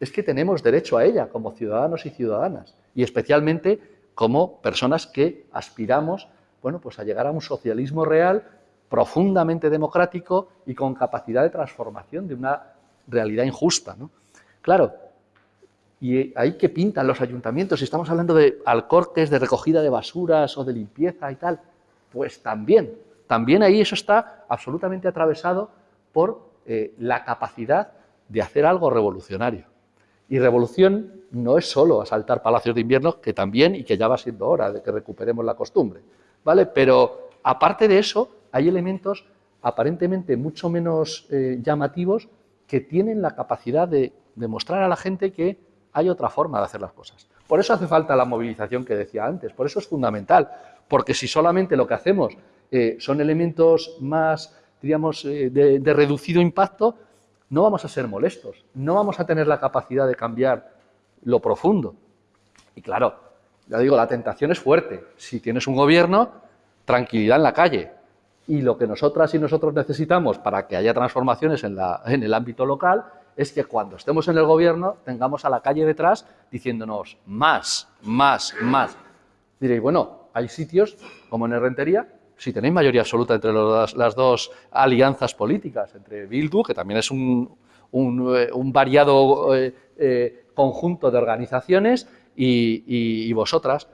Es que tenemos derecho a ella como ciudadanos y ciudadanas. Y especialmente como personas que aspiramos bueno, pues a llegar a un socialismo real profundamente democrático y con capacidad de transformación de una realidad injusta. Claro, y ahí que pintan los ayuntamientos, si estamos hablando de alcorques, de recogida de basuras o de limpieza y tal, pues también, también ahí eso está absolutamente atravesado por eh, la capacidad de hacer algo revolucionario. Y revolución no es solo asaltar palacios de invierno, que también y que ya va siendo hora de que recuperemos la costumbre, ¿vale? Pero aparte de eso, hay elementos aparentemente mucho menos eh, llamativos que tienen la capacidad de demostrar a la gente que hay otra forma de hacer las cosas. Por eso hace falta la movilización que decía antes, por eso es fundamental, porque si solamente lo que hacemos eh, son elementos más, digamos, eh, de reducido impacto, no vamos a ser molestos, no vamos a tener la capacidad de cambiar lo profundo. Y claro, ya digo, la tentación es fuerte. Si tienes un gobierno, tranquilidad en la calle. Y lo que nosotras y nosotros necesitamos para que haya transformaciones en, en el ámbito local es que cuando estemos en el gobierno tengamos a la calle detrás diciéndonos más, más, más. Diréis, bueno, hay sitios como en Rentería si tenéis mayoría absoluta entre las dos alianzas políticas, entre Bildu, que también es un, eh, variado eh, eh, conjunto de organizaciones, y, vosotras.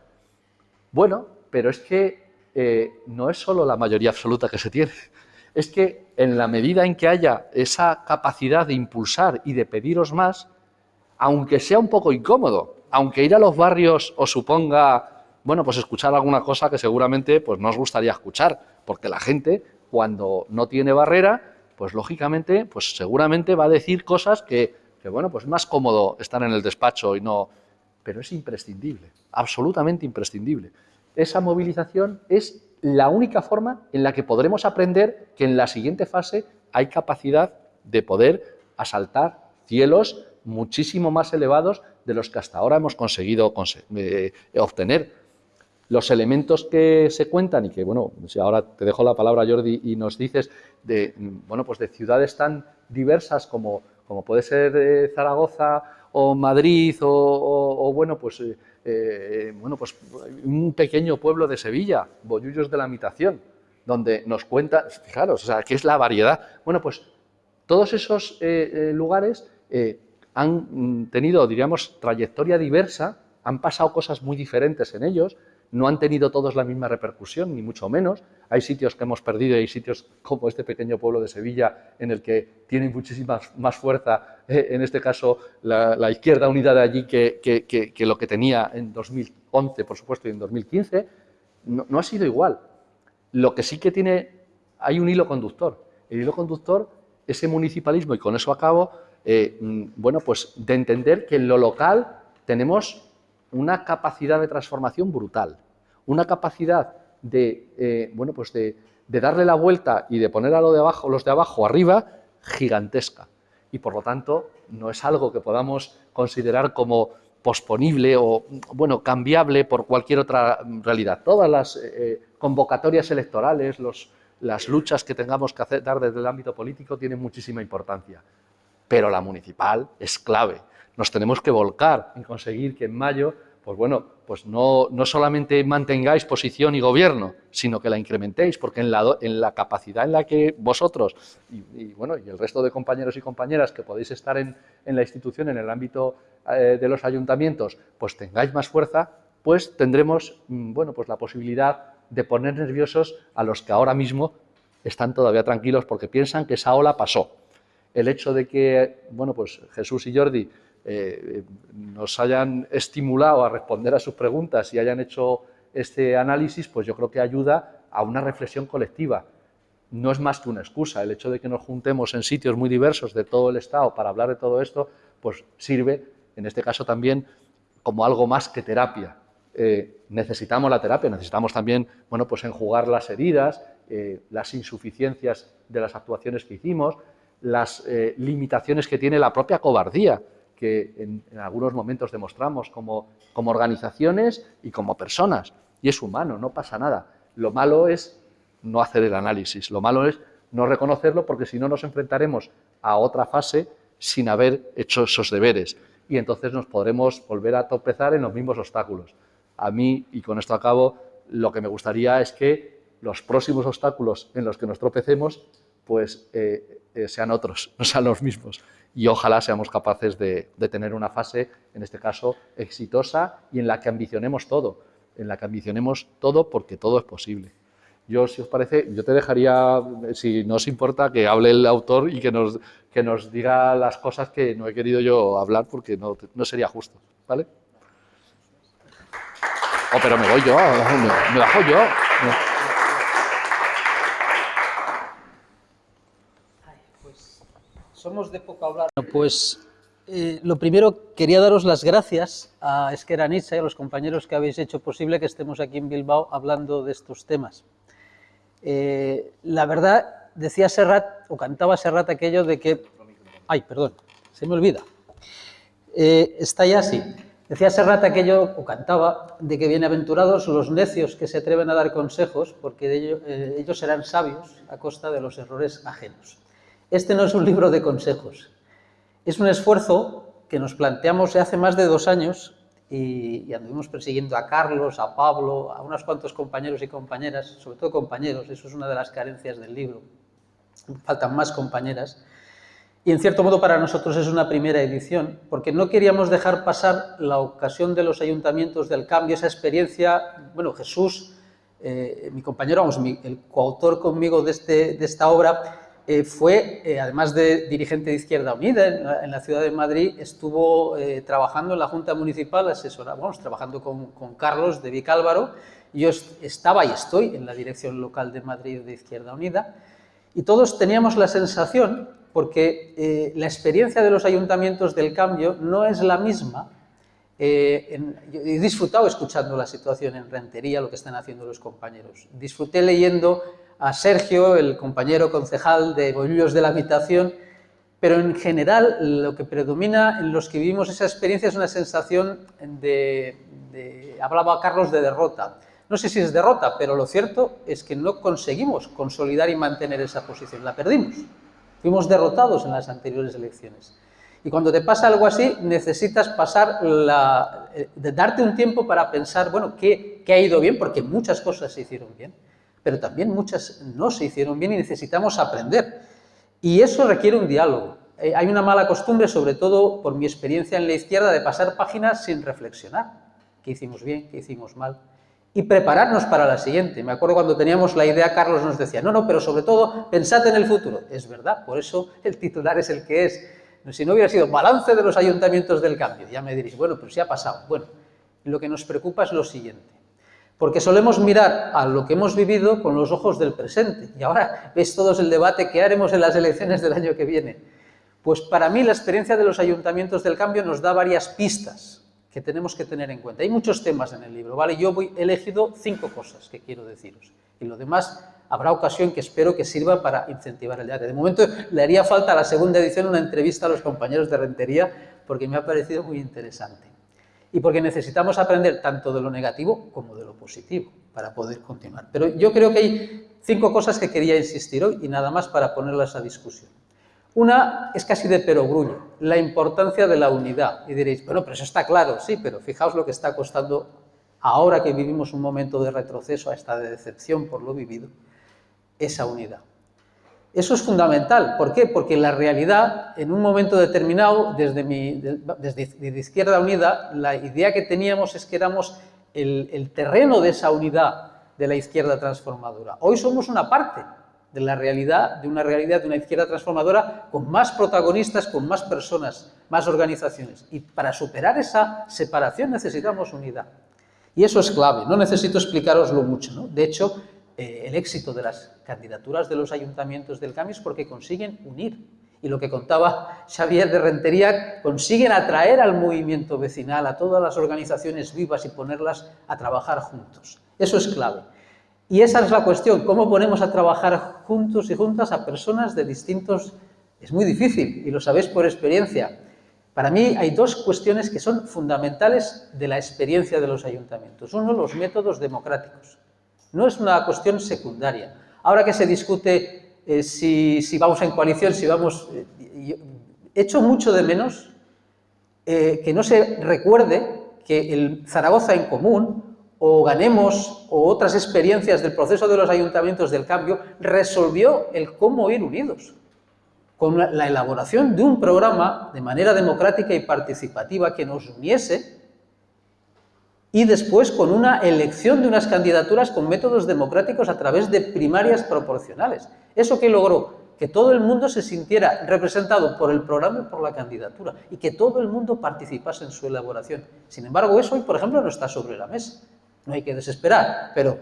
Bueno, pero es que no es solo la mayoría absoluta que se tiene, es que en la medida en que haya esa capacidad de impulsar y de pediros más, aunque sea un poco incómodo, aunque ir a los barrios os suponga bueno, pues escuchar alguna cosa que seguramente pues, no os gustaría escuchar, porque la gente, cuando no tiene barrera, pues lógicamente, pues seguramente va a decir cosas que, que, bueno, pues es más cómodo estar en el despacho y no... Pero es imprescindible, absolutamente imprescindible. Esa movilización es la única forma en la que podremos aprender que en la siguiente fase hay capacidad de poder asaltar cielos muchísimo más elevados de los que hasta ahora hemos conseguido eh, obtener. Los elementos que se cuentan y que, bueno, si ahora te dejo la palabra, Jordi, y nos dices de, bueno, pues de ciudades tan diversas como, como puede ser eh, Zaragoza o Madrid o, bueno, pues, eh, eh, bueno, pues un pequeño pueblo de Sevilla, Bollullos de la Mitación, donde nos cuenta, fijaros, o sea, ¿qué es la variedad? Bueno, pues todos esos lugares han mm, tenido, diríamos, trayectoria diversa, han pasado cosas muy diferentes en ellos, no han tenido todos la misma repercusión, ni mucho menos. Hay sitios que hemos perdido y hay sitios como este pequeño pueblo de Sevilla en el que tiene muchísima más fuerza, eh, en este caso, la, izquierda unida de allí que, lo que tenía en 2011, por supuesto, y en 2015. No, ha sido igual. Lo que sí que tiene, hay un hilo conductor. El hilo conductor, ese municipalismo, y con eso acabo, eh, mm, bueno, pues de entender que en lo local tenemos una capacidad de transformación brutal, una capacidad de, eh, bueno, pues de, darle la vuelta y de poner a lo de abajo, los de abajo arriba gigantesca. Y por lo tanto, no es algo que podamos considerar como posponible o bueno, cambiable por cualquier otra realidad. Todas las eh, convocatorias electorales, las luchas que tengamos que hacer, dar desde el ámbito político tienen muchísima importancia. Pero la municipal es clave. Nos tenemos que volcar en conseguir que en mayo pues bueno, pues no, no, solamente mantengáis posición y gobierno, sino que la incrementéis, porque en la, en la capacidad en la que vosotros y, bueno, y el resto de compañeros y compañeras que podéis estar en, en la institución, en el ámbito eh, de los ayuntamientos, pues tengáis más fuerza, pues tendremos mm, bueno, pues la posibilidad de poner nerviosos a los que ahora mismo están todavía tranquilos porque piensan que esa ola pasó. El hecho de que bueno, pues Jesús y Jordi eh, nos hayan estimulado a responder a sus preguntas y hayan hecho este análisis, pues yo creo que ayuda a una reflexión colectiva. No es más que una excusa. El hecho de que nos juntemos en sitios muy diversos de todo el Estado para hablar de todo esto, pues sirve, en este caso también, como algo más que terapia. Eh, necesitamos la terapia, necesitamos también, bueno, pues enjugar las heridas, eh, las insuficiencias de las actuaciones que hicimos, las limitaciones que tiene la propia cobardía que en, algunos momentos demostramos como, como organizaciones y como personas. Y es humano, no pasa nada. Lo malo es no hacer el análisis, lo malo es no reconocerlo porque si no nos enfrentaremos a otra fase sin haber hecho esos deberes y entonces nos podremos volver a tropezar en los mismos obstáculos. A mí, y con esto acabo, lo que me gustaría es que los próximos obstáculos en los que nos tropecemos pues eh, eh, sean otros, no sean los mismos y ojalá seamos capaces de, tener una fase, en este caso, exitosa y en la que ambicionemos todo, en la que ambicionemos todo porque todo es posible. Yo, si os parece, yo te dejaría, si no os importa, que hable el autor y que nos, que nos diga las cosas que no he querido yo hablar porque no, no sería justo, ¿vale? Oh, pero me voy yo, me, me bajo yo. Somos de poco hablar. Pues eh, lo primero, quería daros las gracias a Esqueranitza y a los compañeros que habéis hecho posible que estemos aquí en Bilbao hablando de estos temas. Eh, la verdad, decía Serrat, o cantaba Serrat aquello de que... Ay, perdón, se me olvida. Eh, está ya así. Decía Serrat aquello, o cantaba, de que bienaventurados los necios que se atreven a dar consejos, porque ellos serán sabios a costa de los errores ajenos. Este no es un libro de consejos, es un esfuerzo que nos planteamos hace más de dos años y, anduvimos persiguiendo a Carlos, a Pablo, a unos cuantos compañeros y compañeras, sobre todo compañeros, eso es una de las carencias del libro, faltan más compañeras, y en cierto modo para nosotros es una primera edición, porque no queríamos dejar pasar la ocasión de los ayuntamientos del cambio, esa experiencia, bueno, Jesús, eh, mi compañero, vamos, el coautor conmigo de, este, de esta obra, eh, fue, eh, además de dirigente de Izquierda Unida en la, ciudad de Madrid, estuvo eh, trabajando en la Junta Municipal, asesora, vamos, trabajando con, con, Carlos de Vicálvaro. Yo estaba y estoy en la dirección local de Madrid de Izquierda Unida y todos teníamos la sensación, porque la experiencia de los ayuntamientos del cambio no es la misma he disfrutado escuchando la situación en Rentería, lo que están haciendo los compañeros. Disfruté leyendo a Sergio, el compañero concejal de Bolillos de la Habitación, pero en general lo que predomina en los que vivimos esa experiencia es una sensación de, hablaba Carlos de derrota. No sé si es derrota, pero lo cierto es que no conseguimos consolidar y mantener esa posición, la perdimos. Fuimos derrotados en las anteriores elecciones. Y cuando te pasa algo así, necesitas pasar la, eh, darte un tiempo para pensar, bueno, ¿qué, ¿qué ha ido bien? Porque muchas cosas se hicieron bien pero también muchas no se hicieron bien y necesitamos aprender. Y eso requiere un diálogo. Eh, hay una mala costumbre, sobre todo por mi experiencia en la izquierda, de pasar páginas sin reflexionar. ¿Qué hicimos bien? ¿Qué hicimos mal? Y prepararnos para la siguiente. Me acuerdo cuando teníamos la idea, Carlos nos decía, no, no, pero sobre todo, pensad en el futuro. Es verdad, por eso el titular es el que es. Si no hubiera sido balance de los ayuntamientos del cambio, ya me diréis, bueno, pero si ha pasado. Bueno, lo que nos preocupa es lo siguiente. Porque solemos mirar a lo que hemos vivido con los ojos del presente. Y ahora veis todos el debate que haremos en las elecciones del año que viene. Pues para mí la experiencia de los ayuntamientos del cambio nos da varias pistas que tenemos que tener en cuenta. Hay muchos temas en el libro, ¿vale? Yo he elegido cinco cosas que quiero deciros. Y lo demás habrá ocasión que espero que sirva para incentivar el debate. De momento le haría falta a la segunda edición una entrevista a los compañeros de Rentería porque me ha parecido muy interesante y porque necesitamos aprender tanto de lo negativo como de lo positivo para poder continuar. Pero yo creo que hay cinco cosas que quería insistir hoy y nada más para ponerlas a discusión. Una es casi de perogrullo, la importancia de la unidad. Y diréis, bueno, pero eso está claro, sí, pero fijaos lo que está costando ahora que vivimos un momento de retroceso a esta decepción por lo vivido, esa unidad. Eso es fundamental. ¿Por qué? Porque la realidad, en un momento determinado, desde, Izquierda Unida, la idea que teníamos es que éramos el, el terreno de esa unidad de la izquierda transformadora. Hoy somos una parte de la realidad, de una realidad de una izquierda transformadora con más protagonistas, con más personas, más organizaciones. Y para superar esa separación necesitamos unidad. Y eso es clave, no necesito explicaroslo mucho. ¿no? De hecho, eh, el éxito de las candidaturas de los ayuntamientos del cambio es porque consiguen unir. Y lo que contaba Xavier de Rentería, consiguen atraer al movimiento vecinal, a todas las organizaciones vivas y ponerlas a trabajar juntos. Eso es clave. Y esa es la cuestión, cómo ponemos a trabajar juntos y juntas a personas de distintos... Es muy difícil, y lo sabéis por experiencia. Para mí hay dos cuestiones que son fundamentales de la experiencia de los ayuntamientos. Uno, los métodos democráticos. No es una cuestión secundaria. Ahora que se discute eh, si, vamos en coalición, si vamos... Eh, echo mucho de menos eh, que no se recuerde que el Zaragoza en común o Ganemos o otras experiencias del proceso de los ayuntamientos del cambio resolvió el cómo ir unidos con la elaboración de un programa de manera democrática y participativa que nos uniese y después con una elección de unas candidaturas con métodos democráticos a través de primarias proporcionales. ¿Eso que logró? Que todo el mundo se sintiera representado por el programa y por la candidatura y que todo el mundo participase en su elaboración. Sin embargo, eso hoy, por ejemplo, no está sobre la mesa. No hay que desesperar, pero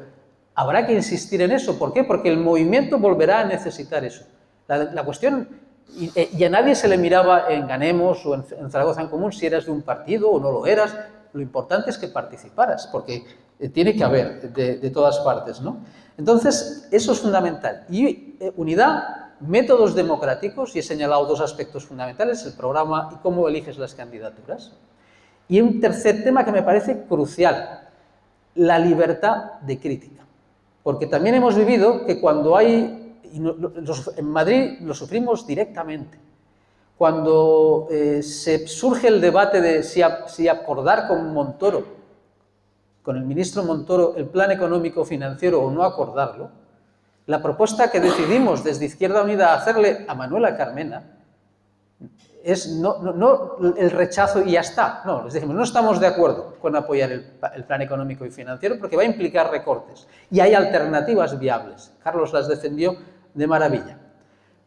habrá que insistir en eso. ¿Por qué? Porque el movimiento volverá a necesitar eso. La, cuestión, eh, y, a nadie se le miraba en Ganemos o en, en Zaragoza en Común si eras de un partido o no lo eras, lo importante es que participaras, porque eh, tiene que haber de, todas partes, ¿no? Entonces, eso es fundamental. Y eh, unidad, métodos democráticos, y he señalado dos aspectos fundamentales, el programa y cómo eliges las candidaturas. Y un tercer tema que me parece crucial, la libertad de crítica. Porque también hemos vivido que cuando hay, en Madrid lo sufrimos directamente, cuando eh, se surge el debate de si, acordar con Montoro, con el ministro Montoro, el plan económico financiero o no acordarlo, la propuesta que decidimos desde Izquierda Unida hacerle a Manuela Carmena es no, el rechazo y ya está. No, les dijimos, no estamos de acuerdo con apoyar el, el, plan económico y financiero porque va a implicar recortes. Y hay alternativas viables. Carlos las defendió de maravilla.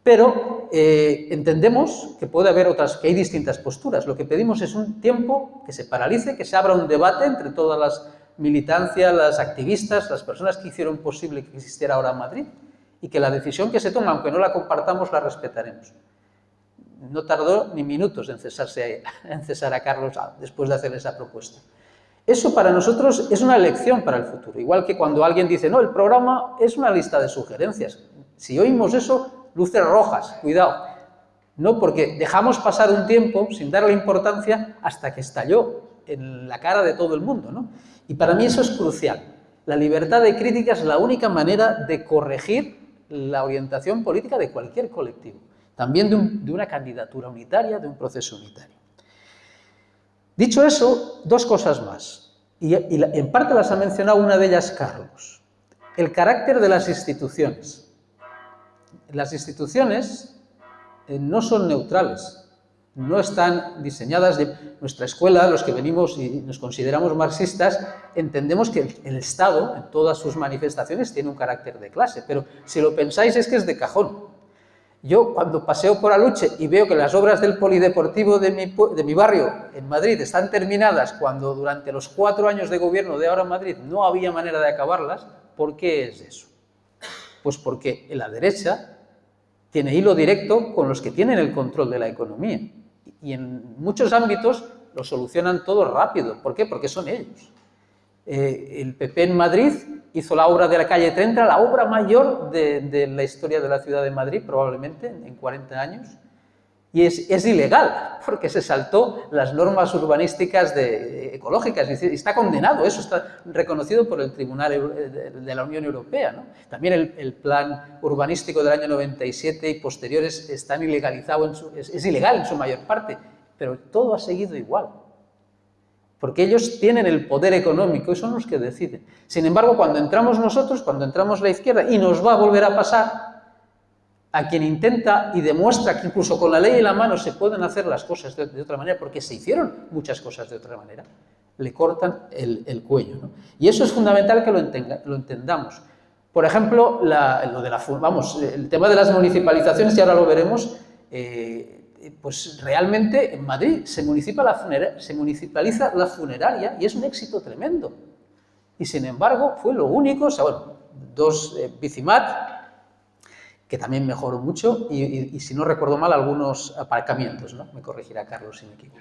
Pero eh, entendemos que puede haber otras, que hay distintas posturas. Lo que pedimos es un tiempo que se paralice, que se abra un debate entre todas las militancias, las activistas, las personas que hicieron posible que existiera ahora Madrid y que la decisión que se toma, aunque no la compartamos, la respetaremos. No tardó ni minutos en, en cesar a Carlos después de hacer esa propuesta. Eso para nosotros es una lección para el futuro, igual que cuando alguien dice, no, el programa es una lista de sugerencias. Si oímos eso, luces rojas, cuidado. No, porque dejamos pasar un tiempo sin darle importancia hasta que estalló en la cara de todo el mundo. ¿no? Y para mí eso es crucial. La libertad de crítica es la única manera de corregir la orientación política de cualquier colectivo, también de, una candidatura unitaria, de un proceso unitario. Dicho eso, dos cosas más, y, y en parte las ha mencionado una de ellas Carlos. El carácter de las instituciones las instituciones eh, no son neutrales, no están diseñadas de nuestra escuela, los que venimos y nos consideramos marxistas, entendemos que el Estado, en todas sus manifestaciones, tiene un carácter de clase, pero si lo pensáis es que es de cajón. Yo cuando paseo por Aluche y veo que las obras del polideportivo de mi, de mi, barrio en Madrid están terminadas cuando durante los cuatro años de gobierno de ahora en Madrid no había manera de acabarlas, ¿por qué es eso? Pues porque la derecha tiene hilo directo con los que tienen el control de la economía y en muchos ámbitos lo solucionan todo rápido. ¿Por qué? Porque son ellos. Eh, el PP en Madrid hizo la obra de la calle 30, la obra mayor de, la historia de la ciudad de Madrid, probablemente, en 40 años, y es, ilegal, porque se saltó las normas urbanísticas de, ecológicas, está condenado, eso está reconocido por el Tribunal de la Unión Europea. También el, plan urbanístico del año 97 y posteriores están ilegalizados, es ilegal en su mayor parte, pero todo ha seguido igual porque ellos tienen el poder económico y son los que deciden. Sin embargo, cuando entramos nosotros, cuando entramos la izquierda, y nos va a volver a pasar, a quien intenta y demuestra que incluso con la ley en la mano se pueden hacer las cosas de, otra manera, porque se hicieron muchas cosas de otra manera, le cortan el, cuello. Y eso es fundamental que lo, entendamos. Por ejemplo, lo de vamos, el tema de las municipalizaciones, y ahora lo veremos, eh, pues realmente en Madrid se, municipaliza la funeraria y es un éxito tremendo. Y sin embargo fue lo único, o dos eh, que también mejoró mucho, y, si no recuerdo mal, algunos aparcamientos, ¿no? Me corregirá Carlos si me equivoco.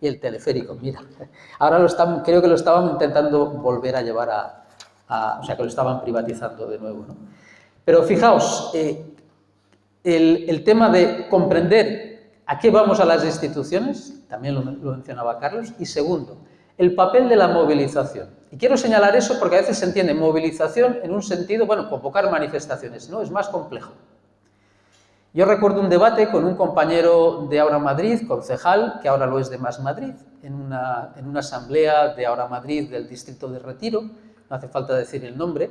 Y el teleférico, mira. Ahora lo están, creo que lo estaban intentando volver a llevar a, o sea, que lo estaban privatizando de nuevo, ¿no? Pero fijaos, eh, el, el tema de comprender ¿A qué vamos a las instituciones? También lo, mencionaba Carlos. Y segundo, el papel de la movilización. Y quiero señalar eso porque a veces se entiende movilización en un sentido, bueno, convocar manifestaciones, no, es más complejo. Yo recuerdo un debate con un compañero de Ahora Madrid, concejal, que ahora lo es de Más Madrid, en una, en una asamblea de Ahora Madrid del distrito de Retiro, no hace falta decir el nombre,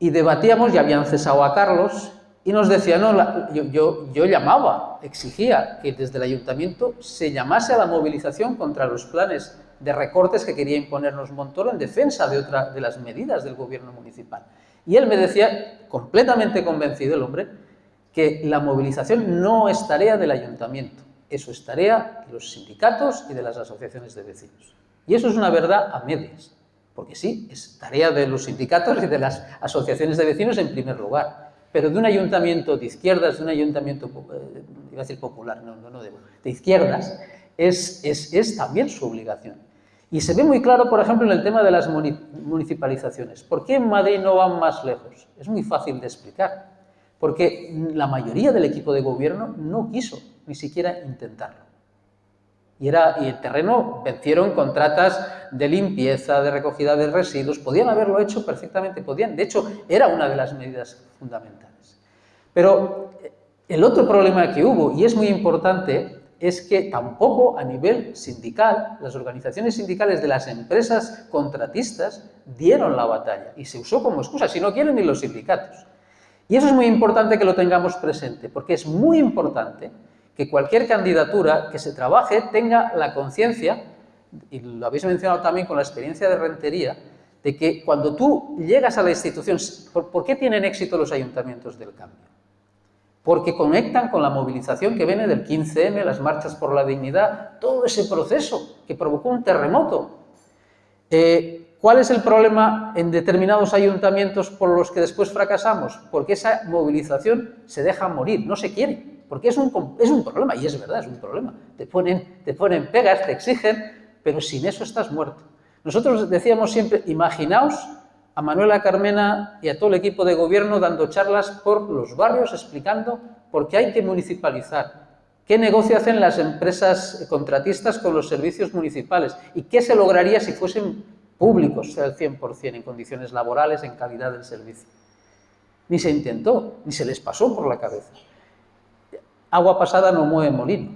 y debatíamos, ya habían cesado a Carlos, y nos decía, no, yo, yo, llamaba, exigía que desde el ayuntamiento se llamase a la movilización contra los planes de recortes que quería imponernos Montoro en defensa de otra de las medidas del gobierno municipal. Y él me decía, completamente convencido el hombre, que la movilización no es tarea del ayuntamiento, eso es tarea de los sindicatos y de las asociaciones de vecinos. Y eso es una verdad a medias, porque sí, es tarea de los sindicatos y de las asociaciones de vecinos en primer lugar, pero de un ayuntamiento de izquierdas, de un ayuntamiento, eh, iba a decir popular, no, no, no de izquierdas, es, es, es, también su obligación. Y se ve muy claro, por ejemplo, en el tema de las municipalizaciones. ¿Por qué en Madrid no van más lejos? Es muy fácil de explicar. Porque la mayoría del equipo de gobierno no quiso ni siquiera intentarlo. Y, era, y el terreno vencieron contratas de limpieza, de recogida de residuos, podían haberlo hecho perfectamente, podían, de hecho, era una de las medidas fundamentales. Pero eh, el otro problema que hubo, y es muy importante, es que tampoco a nivel sindical, las organizaciones sindicales de las empresas contratistas dieron la batalla y se usó como excusa, si no quieren ni los sindicatos. Y eso es muy importante que lo tengamos presente, porque es muy importante que cualquier candidatura que se trabaje tenga la conciencia, y lo habéis mencionado también con la experiencia de Rentería, de que cuando tú llegas a la institución, ¿por, qué tienen éxito los ayuntamientos del cambio? Porque conectan con la movilización que viene del 15M, las marchas por la dignidad, todo ese proceso que provocó un terremoto. Eh, ¿Cuál es el problema en determinados ayuntamientos por los que después fracasamos? Porque esa movilización se deja morir, no se quiere porque es un, es un problema, y es verdad, es un problema. Te ponen, te ponen pegas, te exigen, pero sin eso estás muerto. Nosotros decíamos siempre, imaginaos a Manuela Carmena y a todo el equipo de gobierno dando charlas por los barrios explicando por qué hay que municipalizar, qué negocio hacen las empresas contratistas con los servicios municipales y qué se lograría si fuesen públicos al 100% en condiciones laborales, en calidad del servicio. Ni se intentó, ni se les pasó por la cabeza. Agua pasada no mueve molino,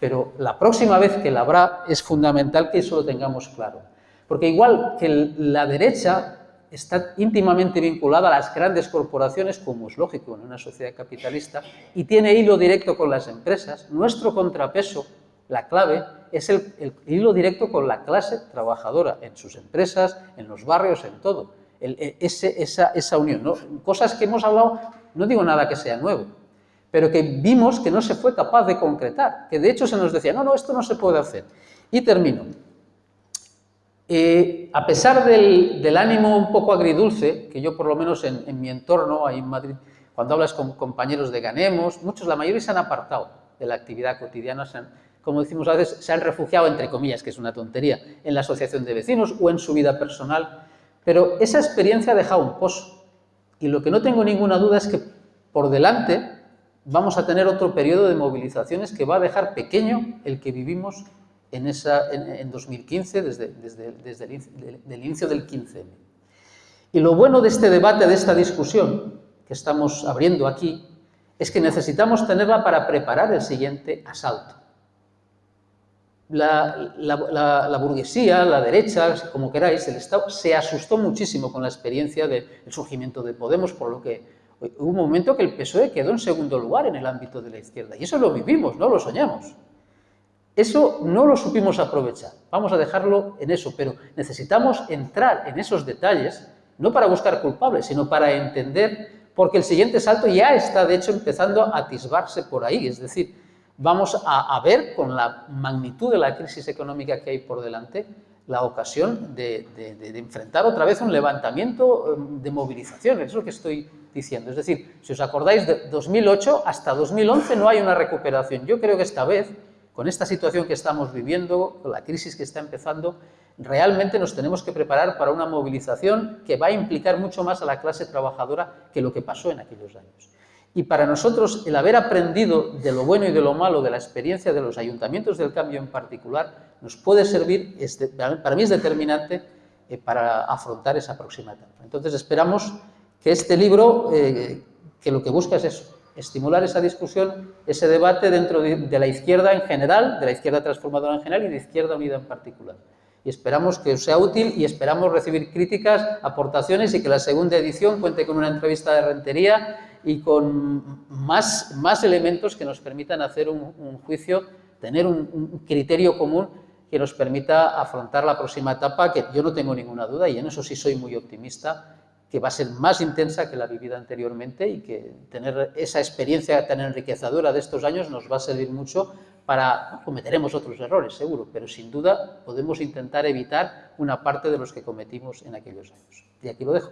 pero la próxima vez que la habrá es fundamental que eso lo tengamos claro. Porque igual que la derecha está íntimamente vinculada a las grandes corporaciones, como es lógico en una sociedad capitalista, y tiene hilo directo con las empresas, nuestro contrapeso, la clave, es el, hilo directo con la clase trabajadora, en sus empresas, en los barrios, en todo. esa, esa, unión, cosas que hemos hablado, no digo nada que sea nuevo, pero que vimos que no se fue capaz de concretar, que de hecho se nos decía, no, no, esto no se puede hacer. Y termino. Eh, a pesar del, ánimo un poco agridulce, que yo por lo menos en, mi entorno, ahí en Madrid, cuando hablas con compañeros de Ganemos, muchos, la mayoría se han apartado de la actividad cotidiana, como decimos a veces, se han refugiado, entre comillas, que es una tontería, en la asociación de vecinos o en su vida personal, pero esa experiencia ha dejado un pozo. Y lo que no tengo ninguna duda es que por delante vamos a tener otro periodo de movilizaciones que va a dejar pequeño el que vivimos en, esa, en, 2015, desde, desde, el, inicio del 15 Y lo bueno de este debate, de esta discusión que estamos abriendo aquí, es que necesitamos tenerla para preparar el siguiente asalto. La, la, burguesía, la derecha, como queráis, el Estado se asustó muchísimo con la experiencia del surgimiento de Podemos, por lo que hubo un momento que el PSOE quedó en segundo lugar en el ámbito de la izquierda. Y eso lo vivimos, no lo soñamos. Eso no lo supimos aprovechar. Vamos a dejarlo en eso, pero necesitamos entrar en esos detalles, no para buscar culpables, sino para entender, porque el siguiente salto ya está, de hecho, empezando a atisbarse por ahí. Es decir, vamos a, ver con la magnitud de la crisis económica que hay por delante, la ocasión de, enfrentar otra vez un levantamiento em, de movilización, es lo que estoy diciendo. Es decir, si os acordáis, de 2008 hasta 2011 no hay una recuperación. Yo creo que esta vez con esta situación que estamos viviendo, con la crisis que está empezando, realmente nos tenemos que preparar para una movilización que va a implicar mucho más a la clase trabajadora que lo que pasó en aquellos años. Y para nosotros, el haber aprendido de lo bueno y de lo malo de la experiencia de los ayuntamientos del cambio en particular, nos puede servir, para mí es determinante, eh, para afrontar esa próxima etapa. Entonces esperamos que este libro, eh, que lo que busca es eso, estimular esa discusión, ese debate dentro de, la izquierda en general, de la izquierda transformadora en general y de Izquierda Unida en particular. Y esperamos que sea útil y esperamos recibir críticas, aportaciones y que la segunda edición cuente con una entrevista de rentería y con más, más elementos que nos permitan hacer un, juicio, tener un criterio común que nos permita afrontar la próxima etapa, que yo no tengo ninguna duda, y en eso sí soy muy optimista, que va a ser más intensa que la vivida anteriormente y que tener esa experiencia tan enriquecedora de estos años nos va a servir mucho para, cometeremos otros errores seguro, pero sin duda podemos intentar evitar una parte de los que cometimos en aquellos años. Y aquí lo dejo.